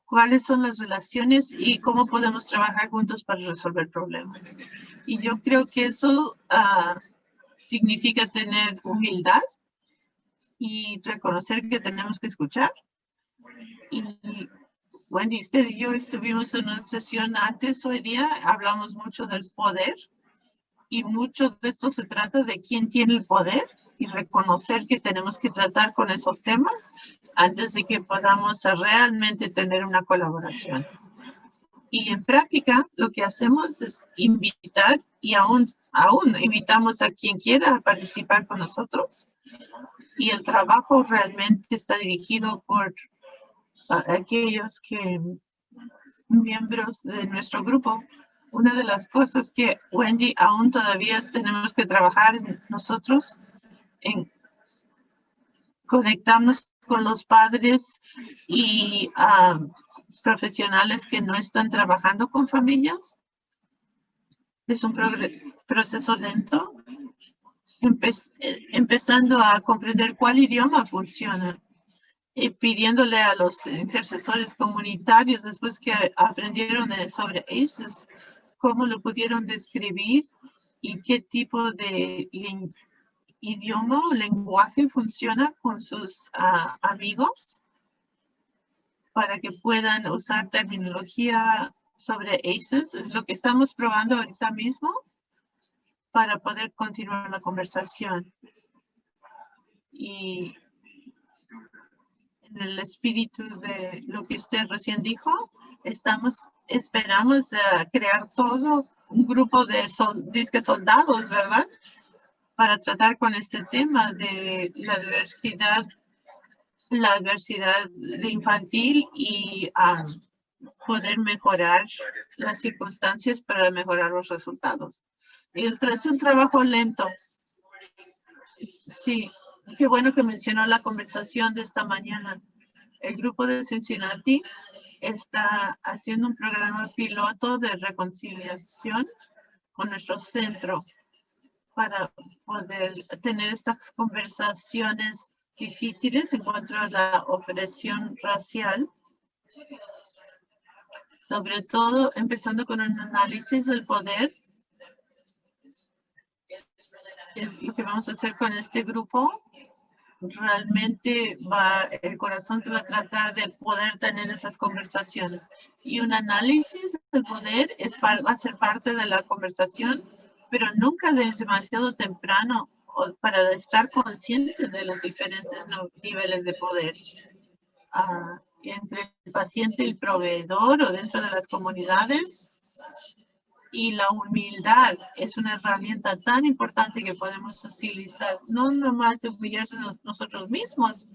[SPEAKER 1] cuáles son las relaciones y cómo podemos trabajar juntos para resolver problemas. Y yo creo que eso ah, significa tener humildad y reconocer que tenemos que escuchar. Y Wendy, usted y yo estuvimos en una sesión antes hoy día, hablamos mucho del poder y mucho de esto se trata de quién tiene el poder y reconocer que tenemos que tratar con esos temas antes de que podamos realmente tener una colaboración. Y en práctica lo que hacemos es invitar y aún, aún invitamos a quien quiera participar con nosotros. Y el trabajo realmente está dirigido por aquellos que miembros de nuestro grupo. Una de las cosas que Wendy aún todavía tenemos que trabajar nosotros en conectarnos con los padres y ah, profesionales que no están trabajando con familias. Es un proceso lento, eh, empezando a comprender cuál idioma funciona y pidiéndole a los intercesores comunitarios después que aprendieron sobre ACES, cómo lo pudieron describir y qué tipo de idioma o lenguaje funciona con sus ah, amigos para que puedan usar terminología sobre ACES. Es lo que estamos probando ahorita mismo para poder continuar la conversación. Y en el espíritu de lo que usted recién dijo, estamos, esperamos crear todo un grupo de soldados, ¿verdad? Para tratar con este tema de la diversidad la diversidad de infantil y poder mejorar las circunstancias para mejorar los resultados. Y es un trabajo lento. Sí, qué bueno que mencionó la conversación de esta mañana. El grupo de Cincinnati está haciendo un programa piloto de reconciliación con nuestro centro para poder tener estas conversaciones difíciles en cuanto a la opresión racial, sobre todo empezando con un análisis del poder. Lo que vamos a hacer con este grupo, realmente va, el corazón se va a tratar de poder tener esas conversaciones. Y un análisis del poder es, va a ser parte de la conversación, pero nunca es demasiado temprano para estar consciente de los diferentes niveles de poder ah, entre el paciente y el proveedor o dentro de las comunidades. Y la humildad es una herramienta tan importante que podemos utilizar, no nomás de humillarse nosotros mismos,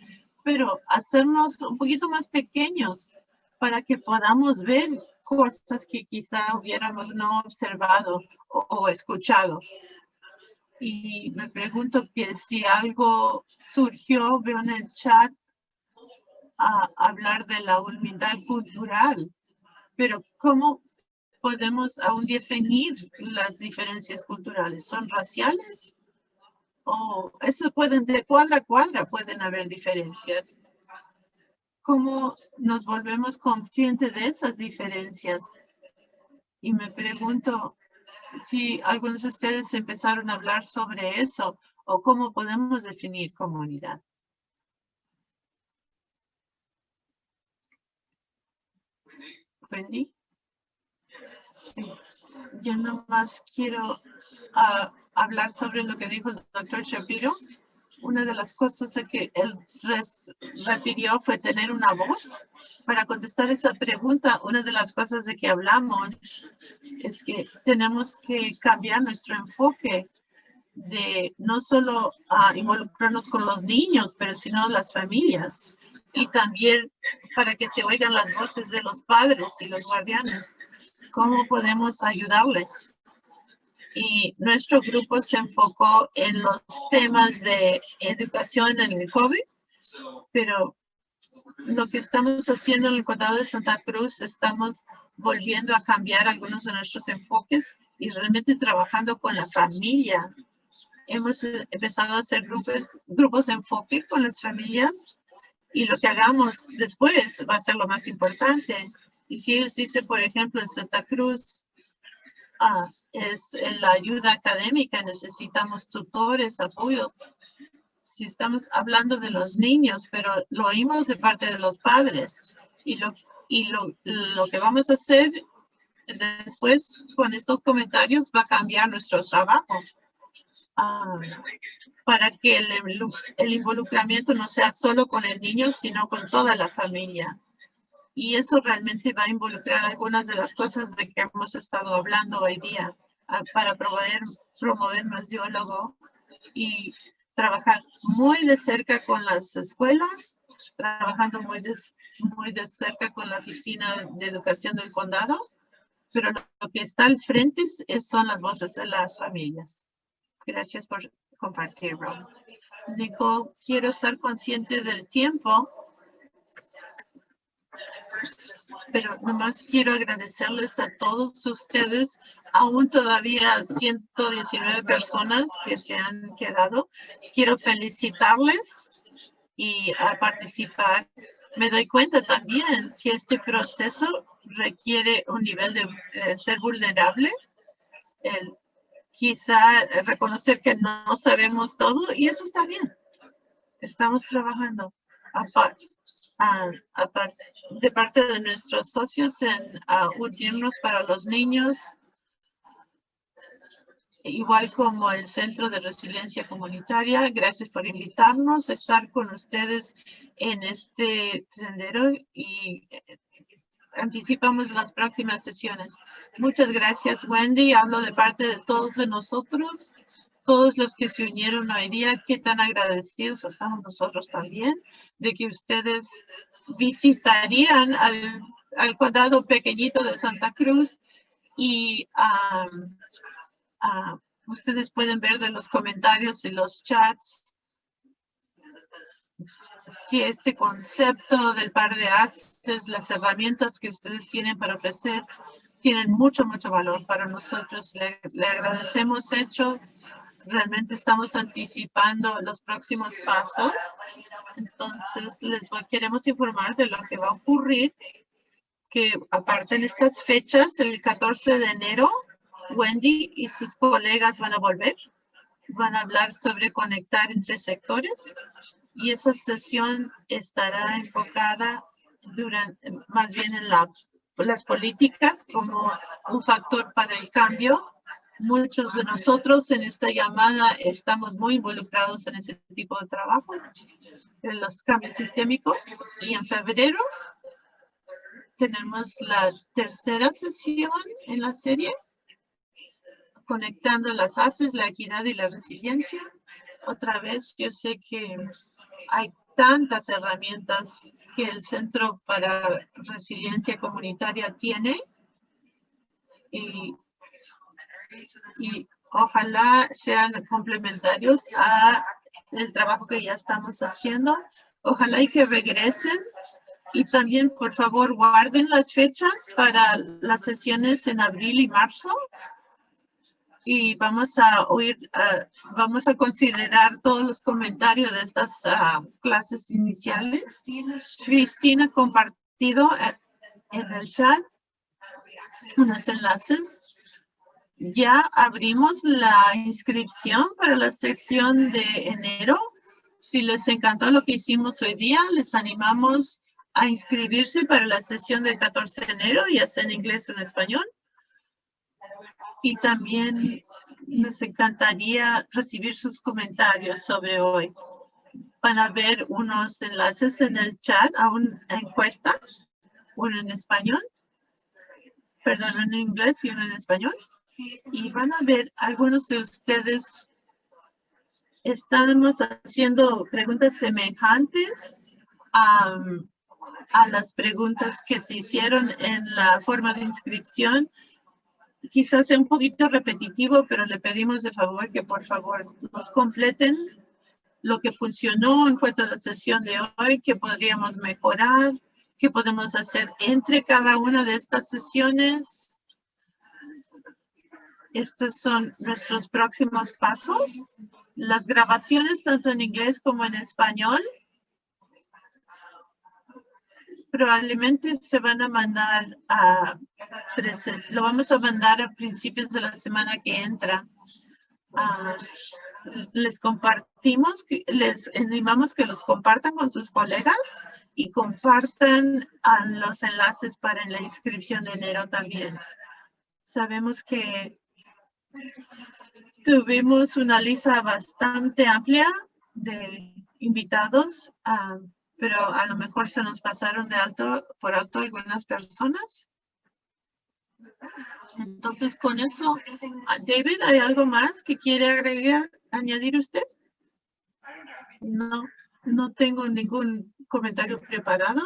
[SPEAKER 1] pero hacernos un poquito más pequeños para que podamos ver cosas que quizá hubiéramos no observado o escuchado. Y me pregunto que si algo surgió, veo en el chat a hablar de la humildad cultural, pero ¿cómo podemos aún definir las diferencias culturales? ¿Son raciales? ¿O eso pueden, de cuadra a cuadra pueden haber diferencias? ¿Cómo nos volvemos conscientes de esas diferencias? Y me pregunto, si algunos de ustedes empezaron a hablar sobre eso o cómo podemos definir comunidad. Wendy. Sí. Yo nomás quiero ah, hablar sobre lo que dijo el doctor Shapiro. Una de las cosas que él refirió fue tener una voz. Para contestar esa pregunta, una de las cosas de que hablamos es que tenemos que cambiar nuestro enfoque de no solo a involucrarnos con los niños, pero sino las familias. Y también para que se oigan las voces de los padres y los guardianes. ¿Cómo podemos ayudarles? y nuestro grupo se enfocó en los temas de educación en el COVID, pero lo que estamos haciendo en el condado de Santa Cruz, estamos volviendo a cambiar algunos de nuestros enfoques y realmente trabajando con la familia. Hemos empezado a hacer grupos, grupos de enfoque con las familias y lo que hagamos después va a ser lo más importante. Y si dicen, por ejemplo, en Santa Cruz, Ah, es la ayuda académica, necesitamos tutores, apoyo. Si estamos hablando de los niños, pero lo oímos de parte de los padres. Y lo, y lo, lo que vamos a hacer después con estos comentarios va a cambiar nuestro trabajo. Ah, para que el, el involucramiento no sea solo con el niño, sino con toda la familia y eso realmente va a involucrar algunas de las cosas de que hemos estado hablando hoy día ah, para promover, promover más diálogo y trabajar muy de cerca con las escuelas, trabajando muy de, muy de cerca con la Oficina de Educación del Condado, pero lo que está al frente son las voces de las familias. Gracias por compartir, Rob. Nicole, quiero estar consciente del tiempo, pero nomás quiero agradecerles a todos ustedes, aún todavía 119 personas que se han quedado. Quiero felicitarles y a participar. Me doy cuenta también que este proceso requiere un nivel de ser vulnerable, el, quizá reconocer que no sabemos todo y eso está bien. Estamos trabajando de parte de nuestros socios en unirnos para los niños, igual como el Centro de Resiliencia Comunitaria. Gracias por invitarnos a estar con ustedes en este sendero y anticipamos las próximas sesiones. Muchas gracias, Wendy. Hablo de parte de todos de nosotros, todos los que se unieron hoy día. Qué tan agradecidos estamos nosotros también de que ustedes visitarían al, al cuadrado pequeñito de Santa Cruz y ustedes pueden ver de los comentarios y los chats que este concepto del par de haces, las herramientas que ustedes tienen para ofrecer, tienen mucho, mucho valor para nosotros. Le, agradecemos hecho. Realmente estamos anticipando los próximos pasos. Entonces, les queremos informar de lo que va a ocurrir, que aparte en estas fechas, el 14 de enero, Wendy y sus colegas van a volver. Van a hablar sobre conectar entre sectores y esa sesión estará enfocada durante, más bien en la, las políticas como un factor para el cambio. Muchos de nosotros en esta llamada estamos muy involucrados en ese tipo de trabajo, en los cambios sistémicos. Y en febrero tenemos la tercera sesión en la serie, conectando las haces, la equidad y la resiliencia otra vez, yo sé que hay tantas herramientas que el Centro para Resiliencia Comunitaria tiene y, y ojalá sean complementarios a el trabajo que ya estamos haciendo. Ojalá y que regresen y también, por favor, guarden las fechas para las sesiones en abril y marzo y vamos a oír, vamos a considerar todos los comentarios de estas ah, clases iniciales. Cristina ha compartido eh, en el chat unos enlaces. Ya abrimos la inscripción para la sesión de enero. Si les encantó lo que hicimos hoy día, les animamos a inscribirse para la sesión del 14 de enero, ya sea en inglés o en español y también nos encantaría recibir sus comentarios sobre hoy. Van a ver unos enlaces en el chat a una encuesta, uno en español, perdón, en inglés y uno en español. Y van a ver algunos de ustedes estamos haciendo preguntas semejantes a, a las preguntas que se hicieron en la forma de inscripción quizás sea un poquito repetitivo, pero le pedimos de favor que por favor nos completen lo que funcionó en cuanto a la sesión de hoy, que podríamos mejorar, qué podemos hacer entre cada una de estas sesiones. Estos son nuestros próximos pasos. Las grabaciones, tanto en inglés como en español, probablemente se van a mandar a lo vamos a mandar a principios de la semana que entra. Ah, les compartimos, les animamos que los compartan con sus colegas y compartan ah, los enlaces para la inscripción de enero también. Sabemos que tuvimos una lista bastante amplia de invitados. Uh, pero a lo mejor se nos pasaron de alto por alto algunas personas. Entonces, con eso, ah, David, ¿hay algo más que quiere agregar, añadir usted? No, no tengo ningún comentario preparado.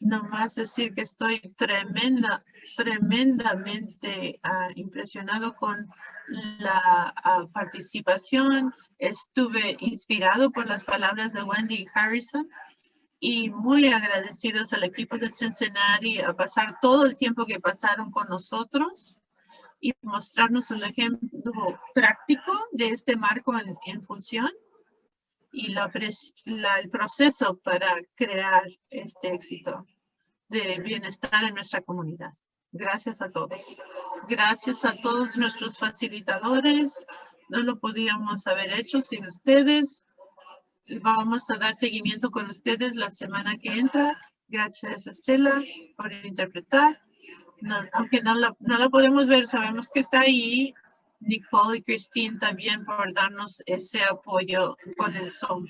[SPEAKER 1] nomás decir que estoy tremenda, tremendamente ah, impresionado con la ah, participación. Estuve inspirado por las palabras de Wendy Harrison y muy agradecidos al equipo de Cincinnati a pasar todo el tiempo que pasaron con nosotros y mostrarnos un ejemplo práctico de este marco en, función y la, el proceso para crear este éxito de bienestar en nuestra comunidad. Gracias a todos. Gracias a todos nuestros facilitadores. No lo podíamos haber hecho sin ustedes. Vamos a dar seguimiento con ustedes la semana que entra. Gracias, Estela, por interpretar aunque no la, no la podemos ver, sabemos que está ahí. Nicole y Christine también por darnos ese apoyo con el Zoom.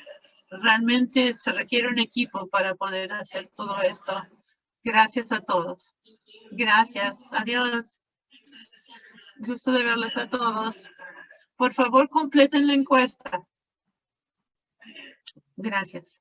[SPEAKER 1] Realmente se requiere un equipo para poder hacer todo esto. Gracias a todos. Gracias. Adiós. Gusto de verles a todos. Por favor, completen la encuesta. Gracias.